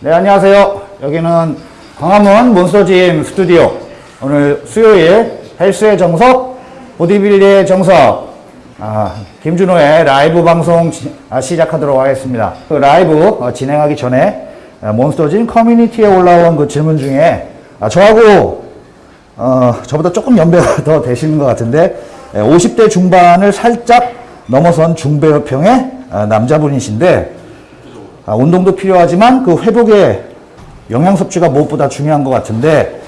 네, 안녕하세요. 여기는 광화문 몬스터짐 스튜디오. 오늘 수요일 헬스의 정석, 보디빌딩의 정석, 아, 김준호의 라이브 방송 지- 아, 시작하도록 하겠습니다. 그 라이브 어, 진행하기 전에 아, 몬스터짐 커뮤니티에 올라온 그 질문 중에 아, 저하고 어, 저보다 조금 연배가 더 되시는 것 같은데 예, 50대 중반을 살짝 넘어선 중배우평의 아, 남자분이신데 아, 운동도 필요하지만 그 회복에 영양 섭취가 무엇보다 중요한 것 같은데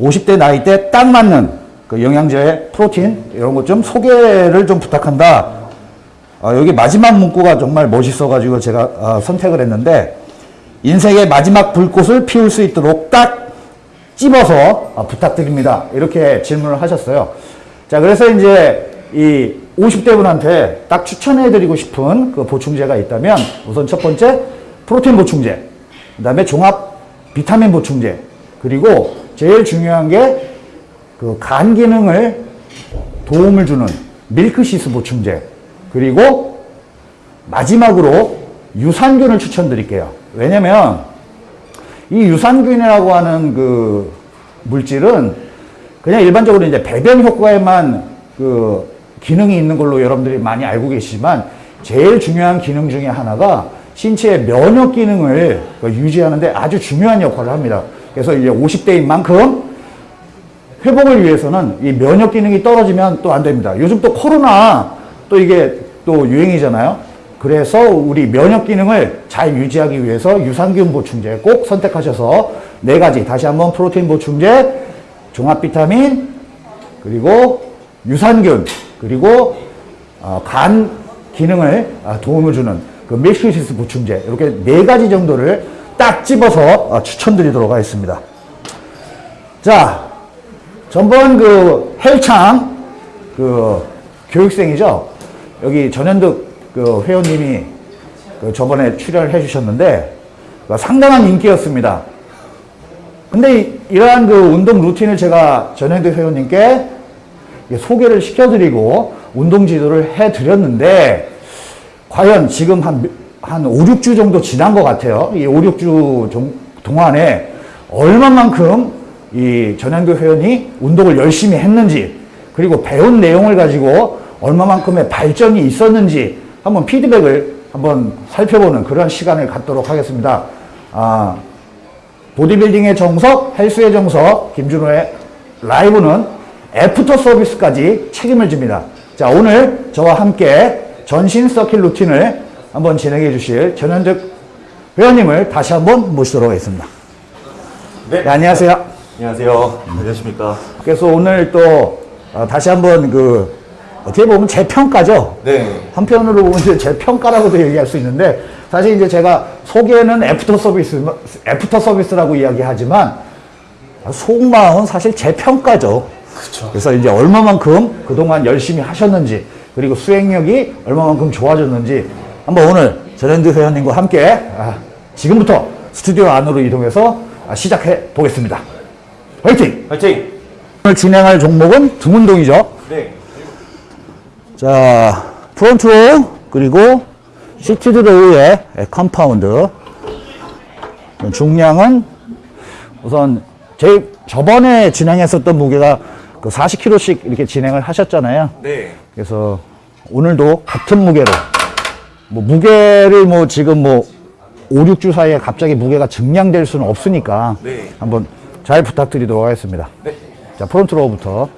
50대 나이 때 딱 맞는 그 영양제, 프로틴 이런 것 좀 소개를 좀 부탁한다. 아, 여기 마지막 문구가 정말 멋있어가지고 제가 아, 선택을 했는데 인생의 마지막 불꽃을 피울 수 있도록 딱 찝어서 아, 부탁드립니다. 이렇게 질문을 하셨어요. 자, 그래서 이제 이 50대 분한테 딱 추천해드리고 싶은 그 보충제가 있다면 우선 첫 번째 프로틴 보충제, 그 다음에 종합 비타민 보충제, 그리고 제일 중요한 게 그 간 기능을 도움을 주는 밀크시스 보충제, 그리고 마지막으로 유산균을 추천드릴게요. 왜냐면 이 유산균이라고 하는 그 물질은 그냥 일반적으로 이제 배변 효과에만 그 기능이 있는 걸로 여러분들이 많이 알고 계시지만 제일 중요한 기능 중에 하나가 신체의 면역 기능을 그 유지하는데 아주 중요한 역할을 합니다. 그래서 이제 50대인 만큼 회복을 위해서는 이 면역 기능이 떨어지면 또 안 됩니다. 요즘 또 코로나 또 이게 또 유행이잖아요. 그래서 우리 면역 기능을 잘 유지하기 위해서 유산균 보충제 꼭 선택하셔서 네 가지 다시 한번 프로테인 보충제, 종합 비타민, 그리고 유산균, 그리고 어, 간 기능을 아, 도움을 주는 그 밀크시스 보충제 이렇게 네 가지 정도를 딱 집어서 어, 추천드리도록 하겠습니다. 자, 전번 그 헬창 그 교육생이죠. 여기 전현득 그 회원님이 그 저번에 출연을 해주셨는데 그 상당한 인기였습니다. 근데 이- 이러한 그 운동 루틴을 제가 전현득 회원님께 소개를 시켜드리고 운동 지도를 해드렸는데 과연 지금 한, 한 5, 6주 정도 지난 것 같아요. 이 5, 6주 정- 동안에 얼마만큼 이 전현교 회원이 운동을 열심히 했는지 그리고 배운 내용을 가지고 얼마만큼의 발전이 있었는지 한번 피드백을 한번 살펴보는 그런 시간을 갖도록 하겠습니다. 아, 보디빌딩의 정석, 헬스의 정석, 김준호의 라이브는 애프터 서비스까지 책임을 집니다. 자, 오늘 저와 함께 전신 서킷 루틴을 한번 진행해 주실 전현득 회원님을 다시 한번 모시도록 하겠습니다. 네. 네, 안녕하세요. 안녕하세요. 안녕하십니까. 그래서 오늘 또 어, 다시 한번 그 어떻게 보면 제 평가죠. 네. 한편으로 보면 이제 제 평가라고도 얘기할 수 있는데 사실 이제 제가 소개는 애프터 서비스 애프터 서비스라고 이야기하지만 속마음은 사실 제 평가죠. 그쵸. 그래서 이제 얼마만큼 그동안 열심히 하셨는지 그리고 수행력이 얼마만큼 좋아졌는지 한번 오늘 전현득 회원님과 함께 아, 지금부터 스튜디오 안으로 이동해서 아, 시작해 보겠습니다. 화이팅! 화이팅! 오늘 진행할 종목은 등 운동이죠. 네. 자, front row 그리고 seated row의 compound. 중량은 우선 제 저번에 진행했었던 무게가 그 40kg씩 이렇게 진행을 하셨잖아요. 네. 그래서 오늘도 같은 무게로 뭐 무게를 뭐 지금 뭐 5, 6주 사이에 갑자기 무게가 증량될 수는 없으니까 네. 한번 잘 부탁드리도록 하겠습니다. 네. 자, 프론트 로우부터.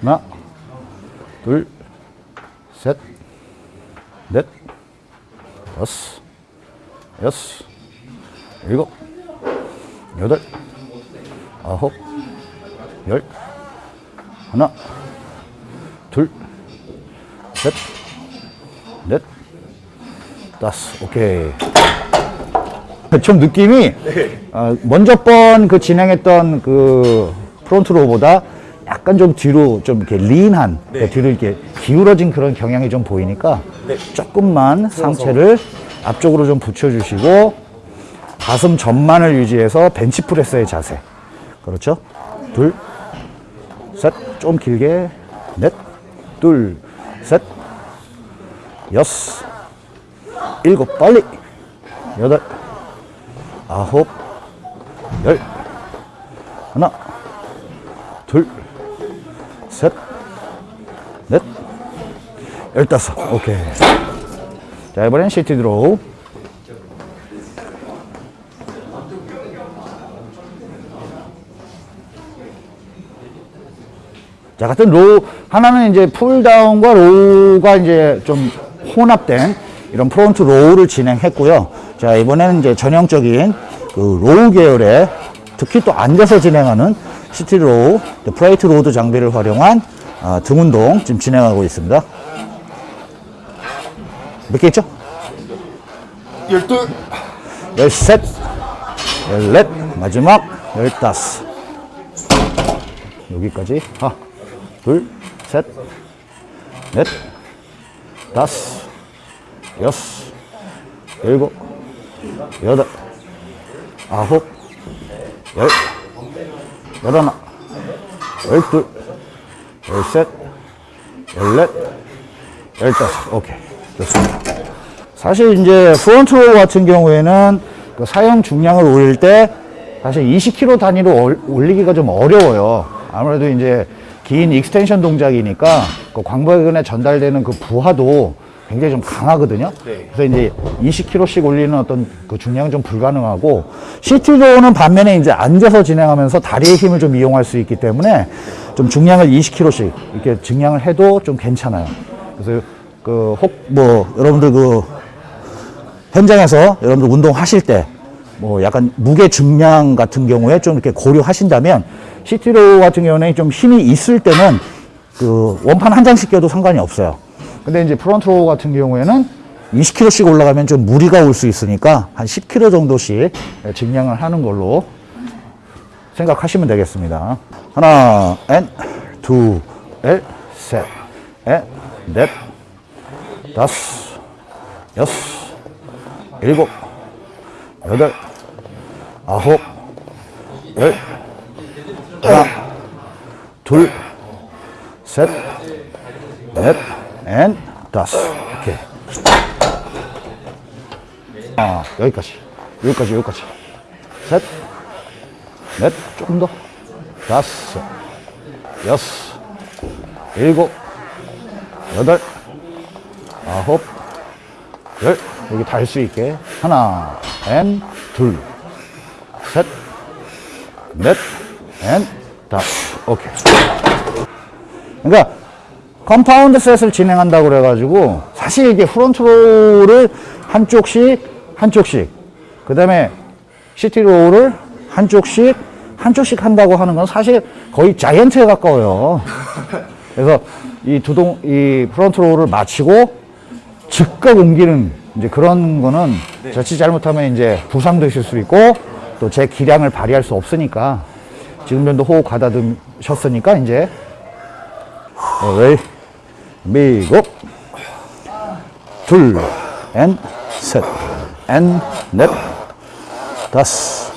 하나, 둘, 셋, 넷, 다섯, 여섯, 일곱, 여덟, 아홉, 열, 하나, 둘, 셋, 넷, 다섯. 오케이. 좀 느낌이 어, 먼저 번 그 진행했던 그 front row보다 약간 좀 뒤로 좀 이렇게 lean한 네. 뒤로 이렇게 기울어진 그런 경향이 좀 보이니까 네. 조금만 상체를 앞쪽으로 좀 붙여주시고 가슴 전만을 유지해서 벤치프레스의 자세 그렇죠? 둘, 셋, 좀 길게, 넷, 둘, 셋, 여섯, 일곱, 빨리, 여덟, 아홉, 열, 하나, 둘, 셋, 넷, 열다섯. 오케이. 자, 이번엔 seated row. 자, 같은 row, 하나는 이제 pulldown과 row가 이제 좀 혼합된 이런 front row를 진행했고요. 자, 이번에는 이제 전형적인 그 row 계열의 특히 또 앉아서 진행하는 seated row, plate loaded 장비를 활용한 아, 등 운동 지금 진행하고 있습니다. 몇 개 있죠? 열둘. 열셋, 열넷, 마지막 열다섯. 여기까지. 하나, 둘, 셋, 넷, 다섯, 여섯, 일곱, 여덟, 아홉, 열, 열하나, 열둘, 열셋, 열넷, 열다섯. 오케이. 좋습니다. 사실 이제 front row 같은 경우에는 그 사용 중량을 올릴 때 사실 20kg 단위로 올- 올리기가 좀 어려워요. 아무래도 이제 긴 extension 동작이니까 그 광배근에 전달되는 그 부하도 굉장히 좀 강하거든요. 그래서 이제 20kg씩 올리는 어떤 그 중량은 좀 불가능하고 CT로는 반면에 이제 앉아서 진행하면서 다리의 힘을 좀 이용할 수 있기 때문에 좀 중량을 20kg씩 이렇게 증량을 해도 좀 괜찮아요. 그래서 그 혹 뭐 여러분들 그 현장에서 여러분들 운동하실 때 뭐 약간 무게 증량 같은 경우에 좀 이렇게 고려하신다면 시티로 같은 경우는 좀 힘이 있을 때는 그 원판 한 장씩 껴도 상관이 없어요. 근데 이제 프론트로 같은 경우에는 20kg씩 올라가면 좀 무리가 올 수 있으니까 한 10kg 정도씩 증량을 하는 걸로 생각하시면 되겠습니다. 하나, 엔, 두, 엘, 셋, 에, 넷, 다섯, 여섯, 일곱, 여덟, 아홉, 열, 하나, 둘, 셋, 넷, and 다섯. 오케이. 아, 여기까지. 여기까지, 여기까지. 셋, 넷, 조금 더. 다섯, 여섯, 일곱, 여덟, 아홉, 열. 여기 달수 있게. 하나, and, 둘, 셋, 넷, and, 다섯. 오케이. 그러니까 compound set을 진행한다고 그래가지고 사실 이게 front row를 한쪽씩 한쪽씩 그 다음에 seated row를 한쪽씩 한쪽씩 한다고 하는 건 사실 거의 giant에 가까워요. 그래서 이 두동 이 front row를 마치고 즉각 옮기는 이제 그런 거는 자칫 잘못하면 이제 부상되실 수 있고 또 제 기량을 발휘할 수 없으니까 지금 정도 호흡 가다듬으셨으니까 이제 어이 미국 둘, 앤, 셋, 앤, 넷, 다섯,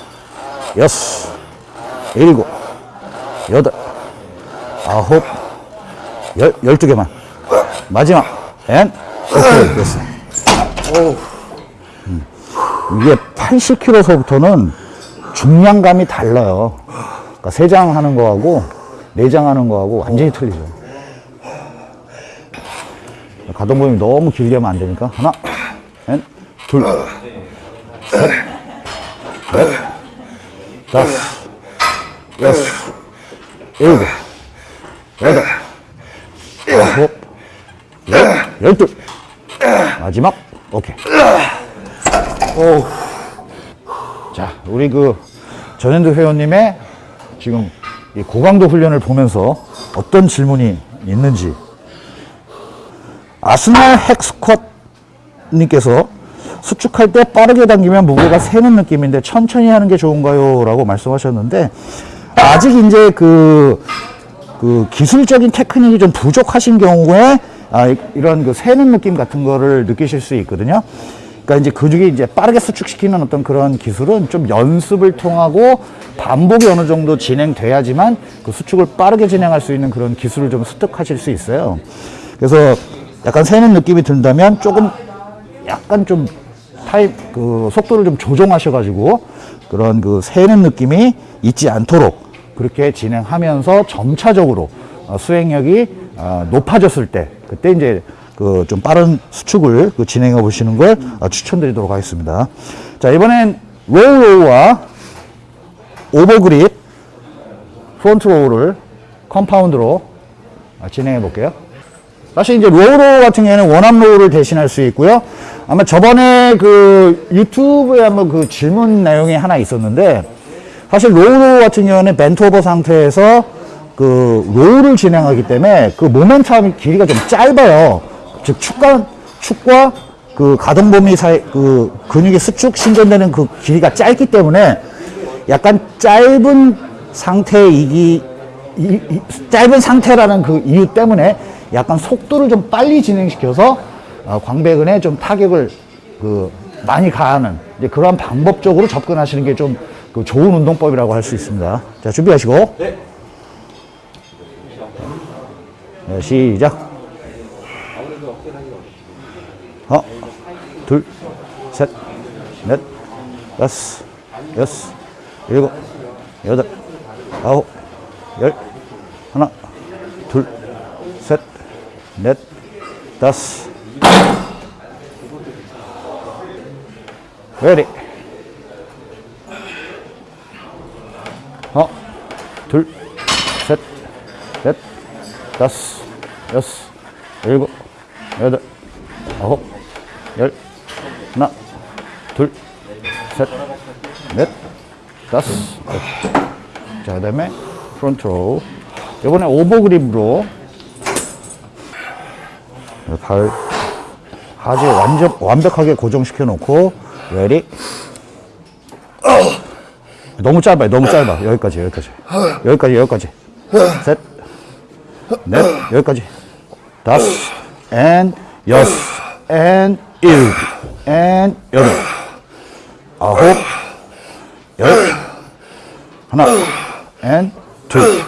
여섯, 일곱, 여덟, 아홉, 열, 열두 개만. 마지막, and, 오케이, 됐어. 음, 이게 80kg서부터는 중량감이 달라요. 그러니까 세장 하는 거하고 네장 하는 거하고 완전히 틀리죠. 가동 범위 너무 길게 하면 안 되니까 하나, 넷, 둘, 셋, 넷, 다섯, 여섯, 일곱, 여덟, 아홉, 열, 열둘. 마지막, 오케이. 오. 자, 우리 그 전현두 회원님의 지금 이 고강도 훈련을 보면서 어떤 질문이 있는지 아스날 핵스쿼트 님께서 수축할 때 빠르게 당기면 무게가 새는 느낌인데 천천히 하는 게 좋은가요? 라고 말씀하셨는데 아직 이제 그, 그 기술적인 테크닉이 좀 부족하신 경우에 아, 이- 이런 그 새는 느낌 같은 거를 느끼실 수 있거든요. 그러니까 이제 근육이 이제 빠르게 수축시키는 어떤 그런 기술은 좀 연습을 통하고 반복이 어느 정도 진행돼야지만 그 수축을 빠르게 진행할 수 있는 그런 기술을 좀 습득하실 수 있어요. 그래서 약간 새는 느낌이 든다면 조금 약간 좀 타입 그 속도를 좀 조정하셔가지고 그런 그 새는 느낌이 있지 않도록 그렇게 진행하면서 점차적으로 어, 수행력이 어, 높아졌을 때 그때 이제 그 좀 빠른 수축을 그 진행해 보시는 걸 어, 추천드리도록 하겠습니다. 자 이번엔 low row와 overgrip front row를 compound로 어, 진행해 볼게요. 사실 이제 low row 같은 경우에는 one arm row를 대신할 수 있고요. 아마 저번에 그 유튜브에 한번 그 질문 내용이 하나 있었는데 사실 row 같은 경우는 bent over 상태에서 그 row를 진행하기 때문에 그 모멘텀 길이가 좀 짧아요. 즉 축과 축과 그 가동 범위 사이 그 근육의 수축 신전되는 그 길이가 짧기 때문에 약간 짧은 상태이기 이- 이- 짧은 상태라는 그 이유 때문에 약간 속도를 좀 빨리 진행시켜서 어, 광배근에 좀 타격을 그 많이 가하는 그러한 방법적으로 접근하시는 게 좀 그 좋은 운동법이라고 할 수 있습니다. 자 준비하시고 네, 시작. 하나, 둘, 셋, 넷, 다섯, 여섯, 일곱, 여덟, 아홉, 열, 하나, 넷, 다섯. 레디. 하나, 둘, 셋, 넷, 다섯, 여섯, 일곱, 여덟, 아홉, 열, 하나, 둘, 셋, 넷, 다섯. 자, 그 다음에 front row. 이번에 over grip으로 발 하지 완전 완벽하게 고정시켜 놓고 ready 너무 짧아요 너무 짧아 여기까지 여기까지. 여기까지 여기까지. 셋넷. 여기까지. 다섯. and 여섯. 앤 일곱 앤 여덟. 아홉. 열. 하나. 앤 둘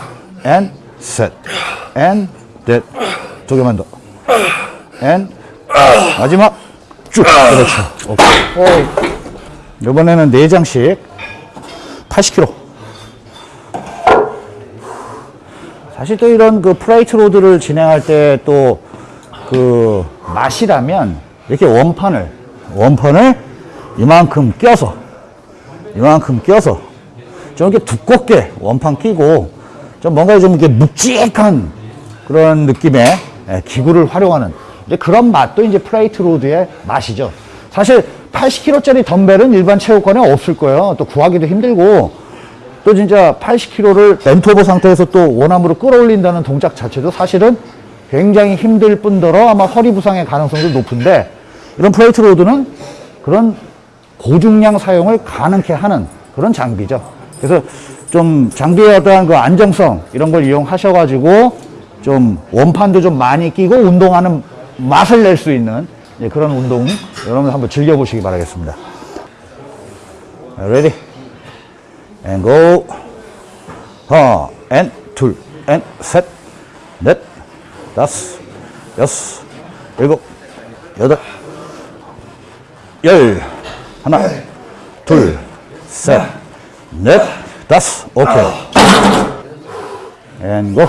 앤 셋 앤 넷 두 개만 더 and 마지막 쭉. 그렇죠. 오케이. 이번에는 네 장씩 80kg 사실 또 이런 그 plate loaded를 진행할 때 또 그 맛이라면 이렇게 원판을 원판을 이만큼 껴서 이만큼 껴서 좀 이렇게 두껍게 원판 끼고 좀 뭔가 좀 이렇게 묵직한 그런 느낌의 예, 기구를 활용하는 이제 그런 맛도 이제 plate loaded의 맛이죠. 사실 80kg짜리 덤벨은 일반 체육관에 없을 거예요. 또 구하기도 힘들고 또 진짜 80kg를 bent over 상태에서 또 one arm으로 끌어올린다는 동작 자체도 사실은 굉장히 힘들 뿐더러 아마 허리 부상의 가능성도 높은데 이런 plate loaded는 그런 고중량 사용을 가능케 하는 그런 장비죠. 그래서 좀 장비의 어떠한 그 안정성 이런 걸 이용하셔가지고 좀 원판도 좀 많이 끼고 운동하는 맛을 낼 수 있는 예, 그런 운동 여러분 한번 즐겨보시기 바라겠습니다. Ready? And go. 하나, and 둘, and 셋, 넷, 다섯, 여섯, 일곱, 여덟, 열. 하나, 둘, 셋, 넷, 다섯. 오케이. And go.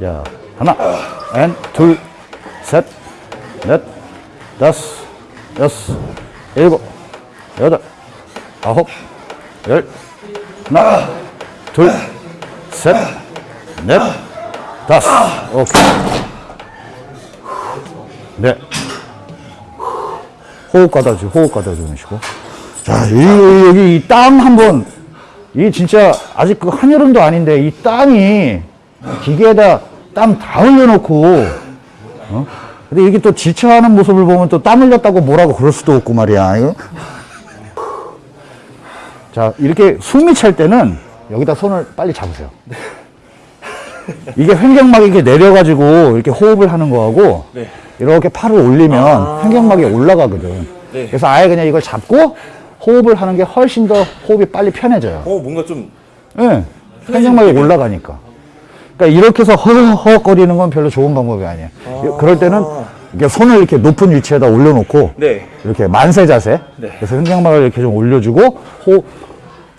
자, 하나, 앤, 둘, 셋, 넷, 다섯, 여섯, 일곱, 여덟, 아홉, 열, 하나, 둘, 셋, 넷, 다섯. 오케이. 네. 호흡 가다주, 호흡 가다주시고. 자, 여기, 여기 이땀한 번, 이 진짜 아직 그 한여름도 아닌데 이 땀이 기계에다 땀 다 흘려놓고, 어? 근데 이게 또 지쳐하는 모습을 보면 또 땀 흘렸다고 뭐라고 그럴 수도 없고 말이야. 이거. 자, 이렇게 숨이 찰 때는 여기다 손을 빨리 잡으세요. 이게 횡격막이 이렇게 내려가지고 이렇게 호흡을 하는 거하고 이렇게 팔을 올리면 횡격막이 올라가거든. 네. 그래서 아예 그냥 이걸 잡고 호흡을 하는 게 훨씬 더 호흡이 빨리 편해져요. 어 뭔가 좀 예. 횡격막이 올라가니까. 그러니까 이렇게 해서 허허거리는 건 별로 좋은 방법이 아니에요. 그럴 때는 이렇게 손을 이렇게 높은 위치에다 올려놓고 네. 이렇게 만세 자세. 네. 그래서 횡격막을 이렇게 좀 올려주고 호흡,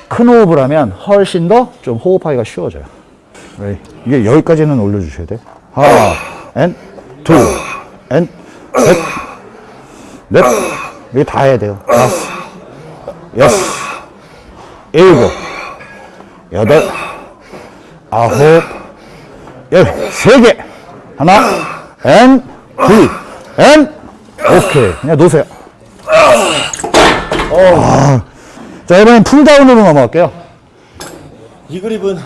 큰 호흡을 하면 훨씬 더 좀 호흡하기가 쉬워져요. 네. 이게 여기까지는 올려주셔야 돼. 하나, 앤, 둘, 앤, 셋, 넷. 이게 다 해야 돼요. 다섯, 여섯, 일곱, 여덟, 아홉, 열, 세 개. 하나, 앤, 둘, 앤, 오케이. 그냥 놓으세요. 아. 자, 이번엔 pulldown으로 넘어갈게요. 이 그립은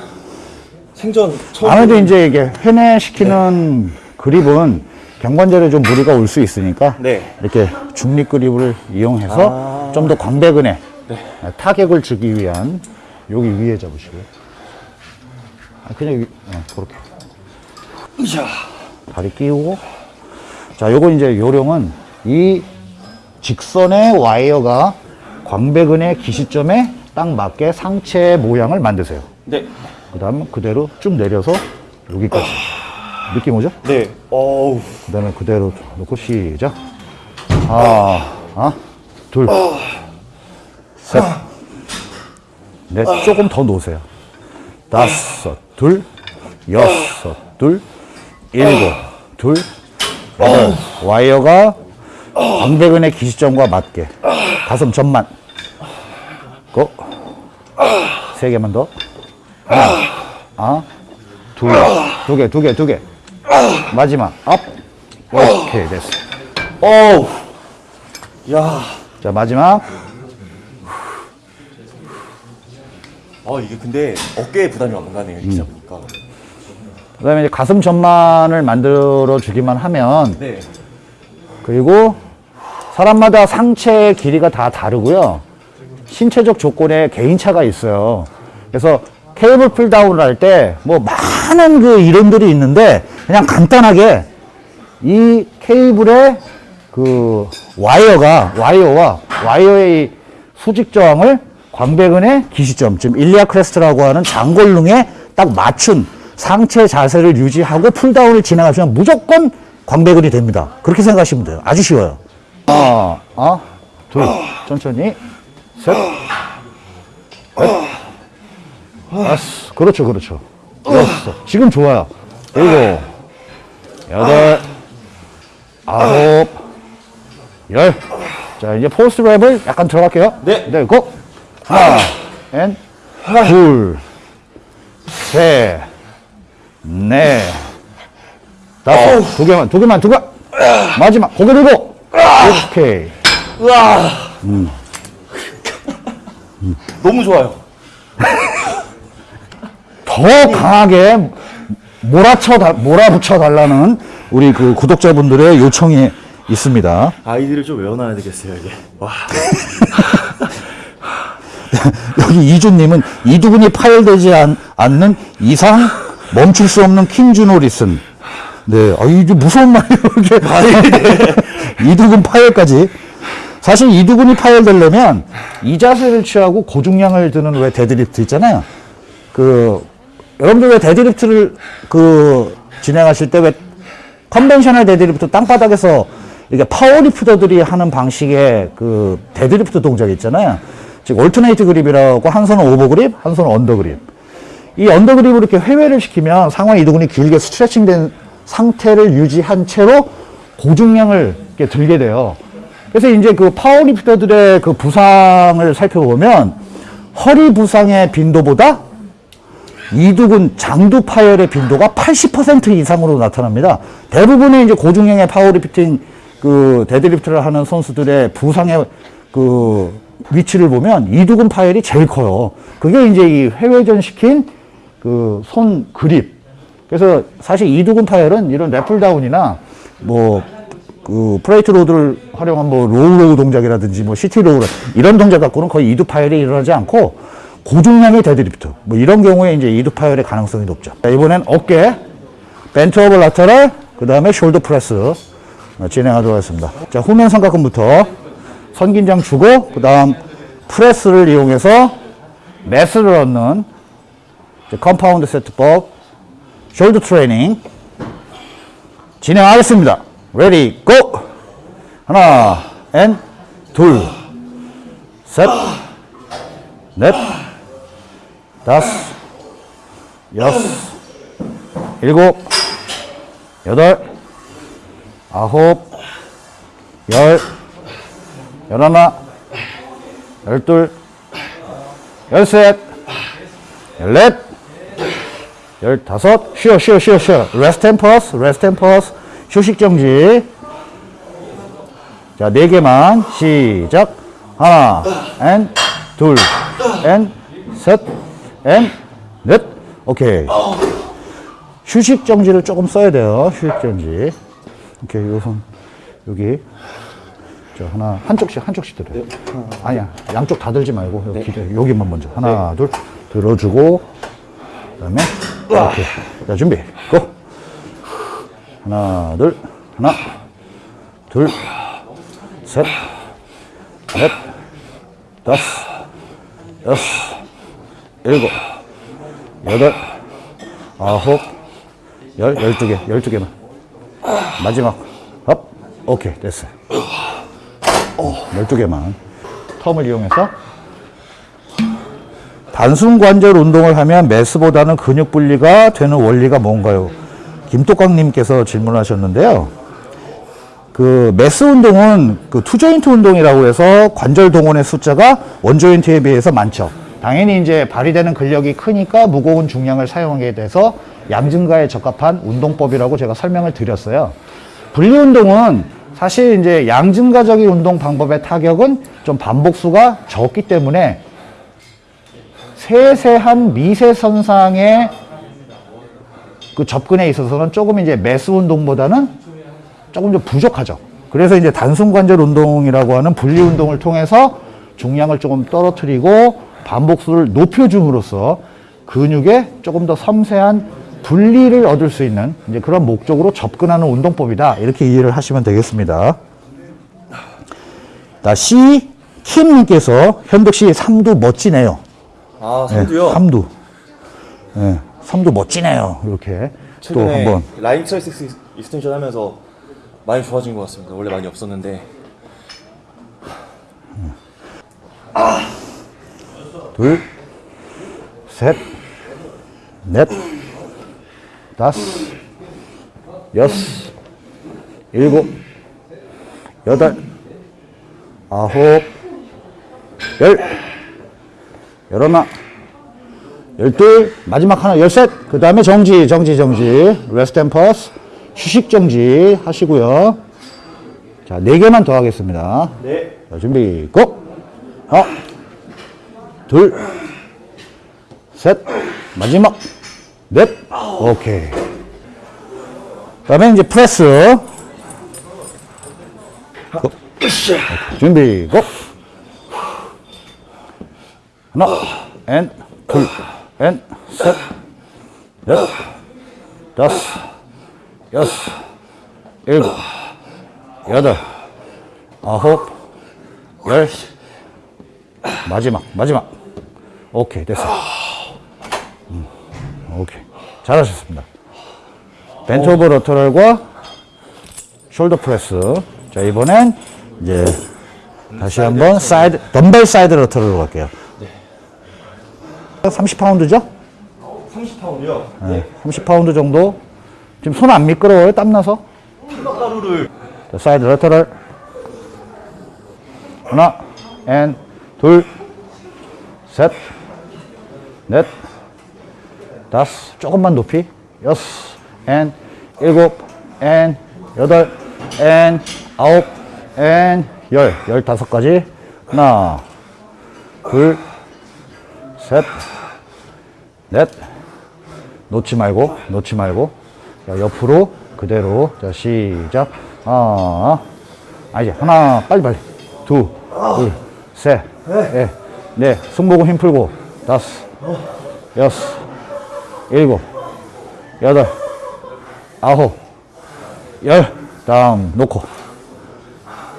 생전 처음 아무래도 이제 이게 회내시키는 그립은 경관절에 좀 무리가 올 수 있으니까 네. 이렇게 중립 그립을 이용해서 좀더 광배근에 타격을 주기 위한 여기 위에 잡으시고요. 아, 그냥 위, 어, 그렇게 으쌰. 다리 끼우고 자 요거 이제 요령은 이 직선의 와이어가 광배근의 기시점에 딱 맞게 상체 모양을 만드세요. 네. 그 다음 그대로 쭉 내려서 여기까지. 느낌 오죠? 네. 어우. 그 다음에 그대로 놓고 시작. 하나, 아, 둘, 셋, 넷, 조금 더 놓으세요. 다섯, 둘, 여섯, 둘, 일곱, 둘, 여덟. 와이어가 광배근의 기시점과 맞게. 가슴 전만. 고. 세 개만 더. 하나, 아, 둘, 두 개, 두 개, 두 개. 마지막, up. 오케이, 됐어. 어우. 야. 자, 마지막. 아 이게 근데 어깨에 부담이 안 가네요. 이렇게 잡으니까. 그 다음에 이제 가슴 전만을 만들어 주기만 하면, 네. 그리고 사람마다 상체 길이가 다 다르고요. 신체적 조건에 개인차가 있어요. 그래서 케이블 pulldown을 할 때 뭐 많은 그 이론들이 있는데 그냥 간단하게 이 케이블의 그 와이어가 와이어와 와이어의 수직 저항을 광배근의 기시점, 지금 iliac crest라고 하는 장골릉에 딱 맞춘 상체 자세를 유지하고 pulldown을 진행하시면 무조건 광배근이 됩니다. 그렇게 생각하시면 돼요. 아주 쉬워요. 하나, 아, 둘, 천천히, 셋, 넷, 다섯, 그렇죠, 그렇죠. 여섯, 지금 좋아요. 일곱, 여덟, 아홉, 열. 자, 이제 forced rep을 약간 들어갈게요. 네. 네, go! 하나, and, 둘, 셋, 넷, 다섯, 두 개만, 두 개만, 두 개. 마지막, 고개 들고. 오케이. 우와. 너무 좋아요. 더 강하게 몰아쳐, 달- 몰아붙여 달라는 우리 그 구독자분들의 요청이 있습니다. 아이디를 좀 외워놔야 되겠어요 이게. 와. 여기 이주님은 이두근이 파열되지 않, 않는 이상 멈출 수 없는 킹주노 listen. 네, 아, 이게 무서운 말이에요, 이게. 이두근 파열까지. 사실 이두근이 파열되려면 이 자세를 취하고 고중량을 드는 왜 데드리프트 있잖아요. 그, 여러분들 왜 deadlift를 그, 진행하실 때 왜 conventional deadlift 땅바닥에서 이렇게 powerlifter들이 하는 방식의 그 데드리프트 동작 있잖아요. 즉 alternate grip이라고 한 손은 over grip, 한 손은 under grip. 이 under grip으로 이렇게 회외를 시키면 상완 이두근이 길게 스트레칭된 상태를 유지한 채로 고중량을 이렇게 들게 돼요. 그래서 이제 그 powerlifter들의 그 부상을 살펴보면 허리 부상의 빈도보다 이두근 장두 파열의 빈도가 80% 이상으로 나타납니다. 대부분의 이제 고중량의 파워리프팅 그 deadlift를 하는 선수들의 부상의 그 위치를 보면 이두근 파열이 제일 커요. 그게 이제 이 회외전 시킨 그 손 그립. 그래서 사실 이두근 파열은 이런 lat pulldown이나 뭐 그 plate load를 활용한 뭐 row row 동작이라든지 뭐 seated row 이런 동작 갖고는 거의 이두 파열이 일어나지 않고 고중량의 데드리프트 뭐 이런 경우에 이제 이두 파열의 가능성이 높죠. 자, 이번엔 어깨 bent over lateral 그 다음에 shoulder press 어, 진행하도록 하겠습니다. 자, 후면 삼각근부터 선긴장 주고, 그 다음 press를 이용해서 mass를 얻는 compound 세트법, shoulder training 진행하겠습니다. Ready, go! 하나, and, 둘, 셋, 넷, 다섯, 여섯, 일곱, 여덟, 아홉, 열, 열하나, 열둘, 열셋, 열넷, 열다섯, 쉬어, 쉬어, 쉬어, 쉬어. Rest and pause, rest and pause. 휴식 정지. 자, 네 개만. 시작. 하나, 앤, 둘, 앤, 셋, 앤, 넷. 오케이. 휴식 정지를 조금 써야 돼요. 휴식 정지. 오케이, 요손 여기. 자, 하나, 한쪽씩, 한쪽씩 들어요. 아니야, 양쪽 다 들지 말고, 여기, 기대- 여기만 먼저. 하나, 둘, 들어주고, 그 다음에, 오케이. 자, 준비, go! 하나, 둘, 하나, 둘, 셋, 넷, 다섯, 여섯, 일곱, 여덟, 아홉, 열, 열두 개, 열두 개만. 마지막, up, 오케이, 됐어요. 열두 개만. term을 이용해서 단순 관절 운동을 하면 mass보다는 근육 분리가 되는 원리가 뭔가요? 김똑강님께서 질문하셨는데요. 그 mass 운동은 그 two joint 운동이라고 해서 관절 동원의 숫자가 one joint에 비해서 많죠. 당연히 이제 발휘되는 근력이 크니까 무거운 중량을 사용하게 돼서 양 증가에 적합한 운동법이라고 제가 설명을 드렸어요. 분리 운동은 사실 이제 양 증가적인 운동 방법의 타격은 좀 반복수가 적기 때문에 세세한 미세 선상의 그 접근에 있어서는 조금 이제 매스 운동보다는 조금 좀 부족하죠. 그래서 이제 단순 관절 운동이라고 하는 분리 운동을 통해서 중량을 조금 떨어뜨리고 반복수를 높여줌으로써 근육에 조금 더 섬세한 분리를 얻을 수 있는 이제 그런 목적으로 접근하는 운동법이다. 이렇게 이해를 하시면 되겠습니다. 자, C 킴님께서 현덕 씨 삼두 멋지네요. 아, 네, 삼두요? 삼두. 네, 삼두 멋지네요. 이렇게 또 한번 lying triceps extension 하면서 많이 좋아진 것 같습니다. 원래 많이 없었는데. 둘, 셋, 넷, 다섯, 여섯, 일곱, 여덟, 아홉, 열, 열하나, 열둘, 마지막 하나, 열셋. 그 다음에 정지, 정지, 정지. rest and pause. 휴식 정지 하시고요. 자, 네 개만 더 하겠습니다. 네. 자, 준비, go! 하나, 둘, 셋, 마지막, 넷, 오케이. 그 다음에 이제 프레스. 고. 준비, 고! 하나, 앤, 둘, 앤, 셋, 넷, 다섯, 여섯, 일곱, 여덟, 아홉, 열, 마지막, 마지막. 오케이, 됐어. 음, 오케이. 잘하셨습니다. bent over lateral과 shoulder press. 자, 이번엔 이제 다시 한번 side, dumbbell side lateral로 갈게요. 30파운드죠? 30파운드요? 네. 30파운드 정도. 지금 손 안 미끄러워요? 땀나서? 가루를 자, side lateral. 하나, and, 둘, 셋, 넷, 다섯, 조금만 높이. 여섯, 앤, 일곱, 앤, 여덟, 앤, 아홉, 앤, 열. 열다섯까지. 하나, 둘, 셋, 넷. 놓지 말고, 놓지 말고. 자, 옆으로 그대로. 자, 시작. 하나. 아, 이제 하나, 빨리 빨리. 둘, 둘, 셋, 넷, 넷. 승모근 힘 풀고. 다섯, 여섯, 일곱, 여덟, 아홉, 열. 다음 놓고.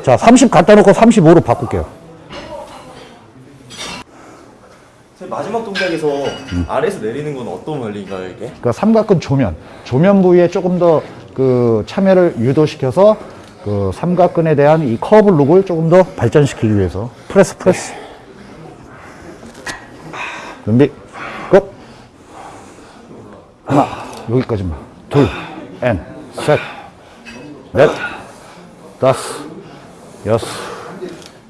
자, 30 갖다 놓고 35로 바꿀게요. 선생님, 마지막 동작에서 아래에서 내리는 건 어떤 원리인가요, 이게? 그러니까 삼각근 조면, 조면 부위에 조금 더 그 참여를 유도시켜서 그 삼각근에 대한 이 curve look을 조금 더 발전시키기 위해서 press press. 준비, go! 하나, 여기까지만. 둘, and, 셋, 넷, 다섯, 여섯,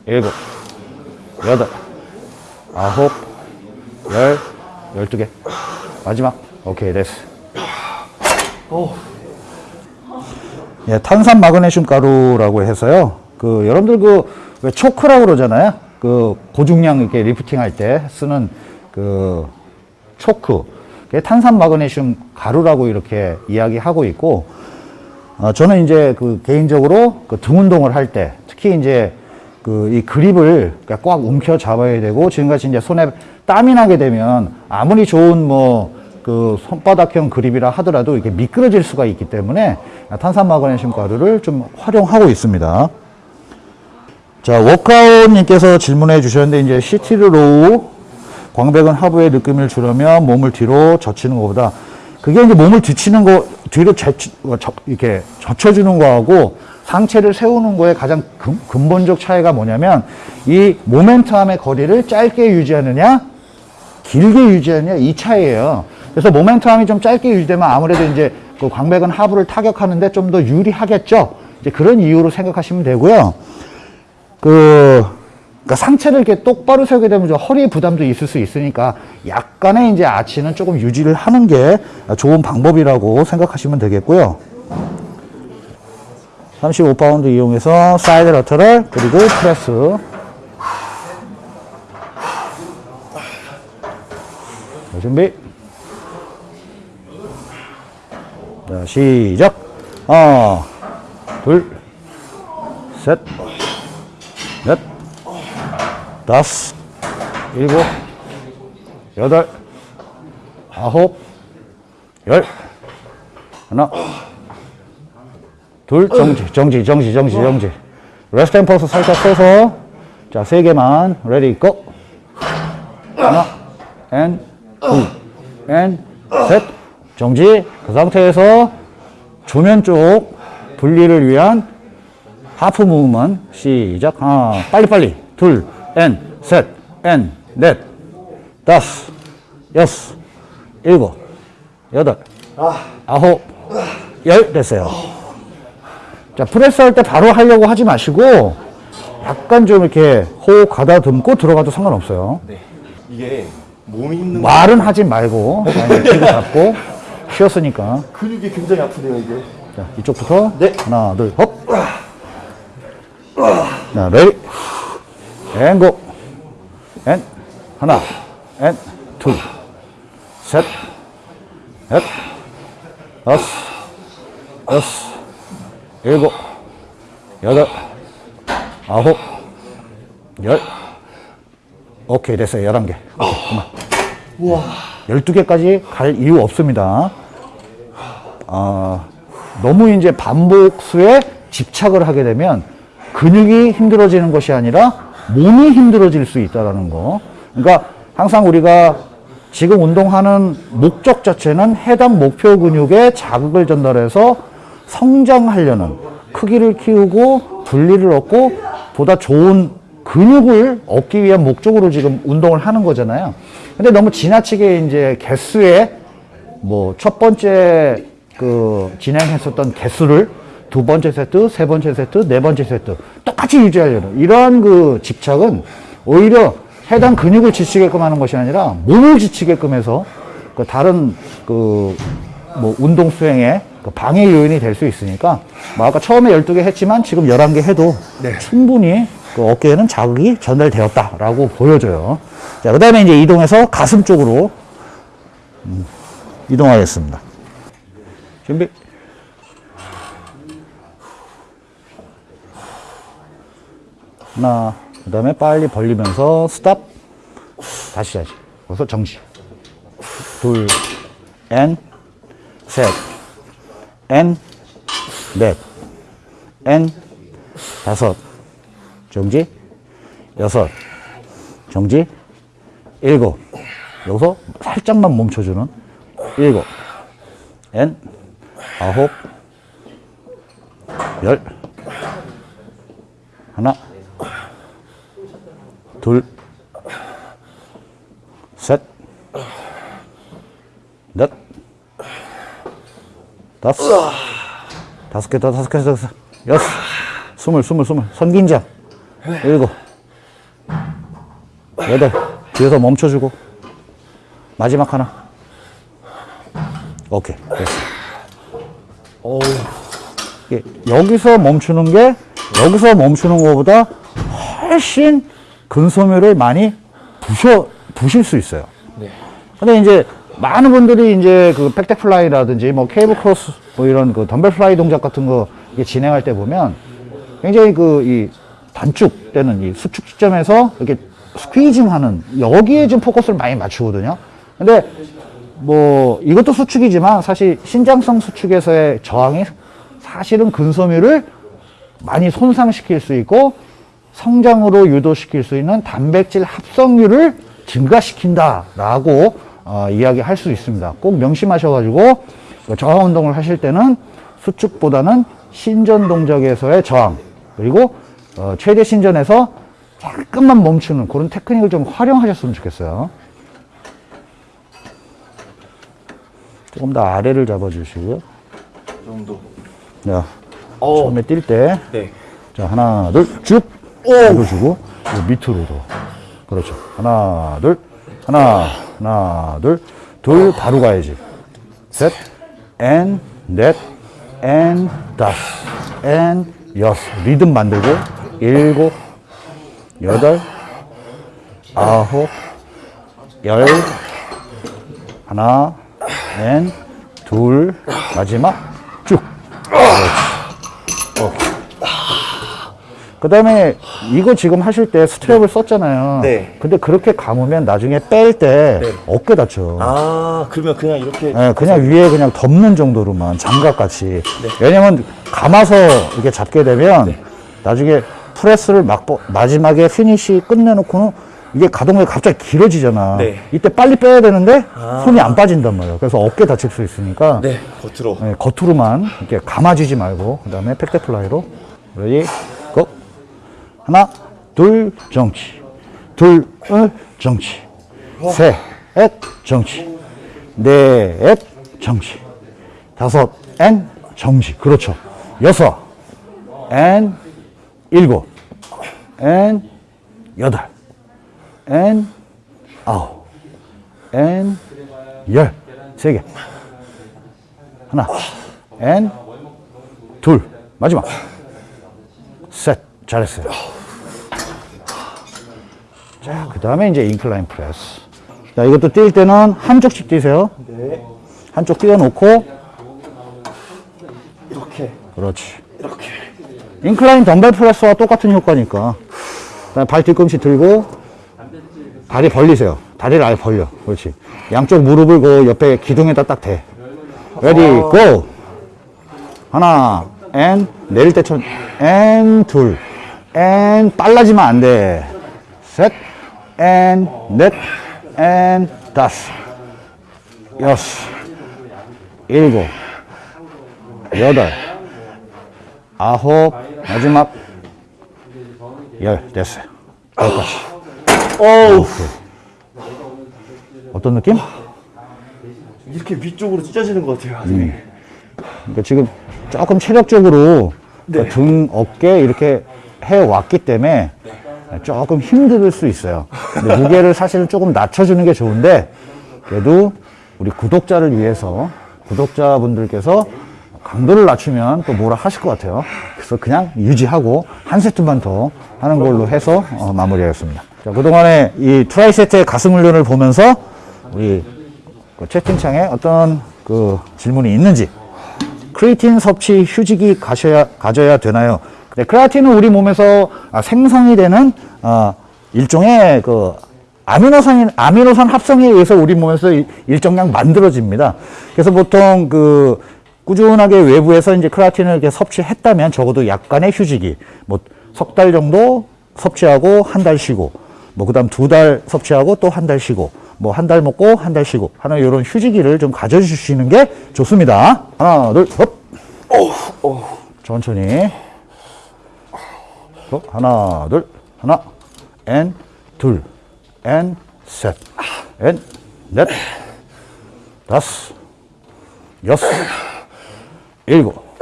일곱, 여덟, 아홉, 열, 열두 개. 마지막. 오케이, 됐어. 예, 탄산 마그네슘 가루라고 해서요. 그 여러분들 그 왜 초크라고 그러잖아요. 그 고중량 이렇게 리프팅 할 때 쓰는 그 초크. 그게 탄산 마그네슘 가루라고 이렇게 이야기하고 있고 어, 저는 이제 그 개인적으로 그 등 운동을 할 때 특히 이제 그 이 그립을 그러니까 꽉 움켜 잡아야 되고 지금같이 이제 손에 땀이 나게 되면 아무리 좋은 뭐 그 손바닥형 그립이라 하더라도 이렇게 미끄러질 수가 있기 때문에 탄산 마그네슘 가루를 좀 활용하고 있습니다. 자, 워크아웃님께서 질문해 주셨는데, 이제 seated row, 광배근 하부의 느낌을 주려면 몸을 뒤로 젖히는 것보다, 그게 이제 몸을 뒤치는 거, 뒤로 제, 저, 이렇게 젖혀주는 거하고 상체를 세우는 거에 가장 근, 근본적 차이가 뭐냐면, 이 모멘텀의 거리를 짧게 유지하느냐, 길게 유지하느냐, 이 차이예요. 그래서 모멘텀이 좀 짧게 유지되면 아무래도 이제 그 광배근 하부를 타격하는데 좀 더 유리하겠죠. 이제 그런 이유로 생각하시면 되고요. 그, 그러니까 상체를 이렇게 똑바로 세우게 되면 좀 허리 부담도 있을 수 있으니까 약간의 이제 아치는 조금 유지를 하는 게 좋은 방법이라고 생각하시면 되겠고요. 35파운드 이용해서 side lateral 그리고 프레스. 자, 준비. 자, 시작. 하나, 둘, 셋, 넷, 다섯, 일곱, 여덟, 아홉, 열. 하나, 둘, 정지, 정지, 정지, 정지, 정지. rest and pause 살짝 써서, 자, 세 개만, ready, go! 하나, 앤, 둘, 앤, 셋, 정지. 그 상태에서 조면 쪽 분리를 위한 하프 무브먼. 시작. 하나 빨리빨리. 둘엔셋엔넷 다섯 여섯 일곱 여덟 아홉 열 됐어요. 자 프레스 할 때 바로 하려고 하지 마시고 약간 좀 이렇게 호흡 가다듬고 들어가도 상관없어요. 네. 이게 말은 하지 말고 키고 잡고 쉬었으니까 근육이 굉장히 아프네요, 이게. 자, 이쪽부터. 네. 하나, 둘, 헙. 자, ready. and go. and. 하나. and. 둘. 셋. 넷. 다섯. 여섯. 일곱. 여덟. 아홉. 열. 오케이, 됐어요. 열한 개. 그만. 우와. 12개까지 갈 이유 없습니다. 아, 너무 이제 반복수에 집착을 하게 되면 근육이 힘들어지는 것이 아니라 몸이 힘들어질 수 있다는 거. 그러니까 항상 우리가 지금 운동하는 목적 자체는 해당 목표 근육에 자극을 전달해서 성장하려는 크기를 키우고 분리를 얻고 보다 좋은 근육을 얻기 위한 목적으로 지금 운동을 하는 거잖아요. 근데 너무 지나치게 이제 개수에 뭐 첫 번째 그 진행했었던 개수를 두 번째 세트, 세 번째 세트, 네 번째 세트 똑같이 유지하려는 이러한 그 집착은 오히려 해당 근육을 지치게끔 하는 것이 아니라 몸을 지치게끔 해서 그 다른 그 뭐 운동 수행에 그 방해 요인이 될 수 있으니까 뭐 아까 처음에 12개 했지만 지금 11개 해도 충분히 그 어깨에는 자극이 전달되었다라고 보여져요. 자, 그 다음에 이제 이동해서 가슴 쪽으로 음, 이동하겠습니다. 준비. 하나, 그 다음에 빨리 벌리면서 stop. 다시 하지. 그래서 정지. 둘, 엔, 셋, 엔, 넷, N 다섯 정지? 여섯. 정지? 일곱. 여기서 살짝만 멈춰주는 일곱. N 아홉 열. 하나. 둘. 셋, 넷, 다섯, 다섯 개 더, 다섯 개 더, 다섯, 여섯, 스물, 스물, 스물, 선긴장, 일곱, 여덟, 뒤에서 멈춰주고, 마지막 하나. 오케이, 됐어. 예, 여기서 멈추는 게 여기서 멈추는 것보다 훨씬 근소묘를 많이 부셔 부실 수 있어요. 네. 근데 이제 많은 분들이 이제 그 pec deck fly라든지 뭐 cable cross 뭐 이런 그 dumbbell fly 동작 같은 거 진행할 때 보면 굉장히 그 이 단축 때는 이 수축 시점에서 이렇게 squeezing 하는 여기에 좀 포커스를 많이 맞추거든요. 근데 뭐 이것도 수축이지만 사실 신장성 수축에서의 저항이 사실은 근섬유를 많이 손상시킬 수 있고 성장으로 유도시킬 수 있는 단백질 합성률을 증가시킨다라고 어, 이야기할 수 있습니다. 꼭 명심하셔가지고 그 저항 운동을 하실 때는 수축보다는 신전 동작에서의 저항 그리고 어, 최대 신전에서 잠깐만 멈추는 그런 테크닉을 좀 활용하셨으면 좋겠어요. 조금 더 아래를 잡아주시고요. 이 정도. 자, 어. 처음에 뛸 때, 네. 자, 하나, 둘, 쭉! 잡아주고, 요 밑으로도. 그렇죠. 하나, 둘, 하나, 하나, 둘, 둘, 바로 가야지. 셋, 앤, 넷, 앤, 다섯, 앤, 여섯. 리듬 만들고, 일곱, 여덟, 아홉, 열, 하나, and, 둘, 마지막, 쭉. 그 다음에 이거 지금 하실 때 strap을 썼잖아요. 네. 근데 그렇게 감으면 나중에 뺄때 네. 어깨 다쳐. 아, 그러면 그냥 이렇게. 예, 그냥 위에 그냥 덮는 정도로만 장갑 같이. 왜냐면 감아서 이렇게 잡게 되면 나중에 프레스를 막 뻗- 마지막에 피니시 끝내놓고는 이게 가동이 갑자기 길어지잖아. 네. 이때 빨리 빼야 되는데 아. 손이 안 빠진단 말이야. 그래서 어깨 다칠 수 있으니까 네, 겉으로. 네, 겉으로만 이렇게 감아주지 말고 그 다음에 pec deck fly로 ready go 하나 둘 정지 둘 을, 정지 셋 정지 넷 정지 다섯 and 정지 그렇죠 여섯 엔 일곱 엔 여덟 엔 아홉 엔열세 개 하나, 앤, 둘, 마지막, 셋, 잘했어요. 자, 그 다음에 이제 incline press. 자, 이것도 뛸 때는 한쪽씩 뛰세요. 네. 한쪽 띄워놓고, 이렇게. 그렇지. 이렇게. incline dumbbell press와 똑같은 효과니까. 발 뒤꿈치 들고, 다리 벌리세요. 다리를 아예 벌려. 그렇지. 양쪽 무릎을 그 옆에 기둥에다 딱 대. Ready, go! 하나, 앤, 내릴 때 천, 앤, 둘, 앤, 빨라지면 안 돼. 셋, 앤, 넷, 앤, 다섯, 여섯, 일곱, 여덟, 아홉, 마지막, 열, 됐어요. 여기까지. 어우. 어떤 느낌? 이렇게 위쪽으로 찢어지는 것 같아요. 음. 그러니까 지금 조금 체력적으로 네. 그등 어깨 이렇게 해왔기 때문에 조금 힘들 수 있어요. 무게를 사실은 조금 낮춰주는 게 좋은데 그래도 우리 구독자를 위해서 구독자분들께서 강도를 낮추면 또 뭐라 하실 것 같아요. 그래서 그냥 유지하고 한 세트만 더 하는 걸로 해서 어, 마무리하겠습니다. 자, 그동안에 이 tri-set의 가슴 훈련을 보면서 우리 그 채팅창에 어떤 그 질문이 있는지 크레아틴 섭취 휴지기 가셔야, 가져야 되나요? 네, 크레아틴은 우리 몸에서 아, 생성이 되는 아, 일종의 그 아미노산 아미노산 합성에 의해서 우리 몸에서 이- 일정량 만들어집니다. 그래서 보통 그 꾸준하게 외부에서 이제 크라틴을 이렇게 섭취했다면 적어도 약간의 휴직이 뭐 석 달 정도 섭취하고 한 달 쉬고 뭐 그다음 두 달 섭취하고 또 한 달 쉬고 뭐 한 달 먹고 한 달 쉬고 하는 이런 휴지기를 좀 가져주시는 게 좋습니다. 하나 둘 Up. 천천히. 어, 하나 둘 하나 앤둘앤셋앤넷 다섯 여섯 일곱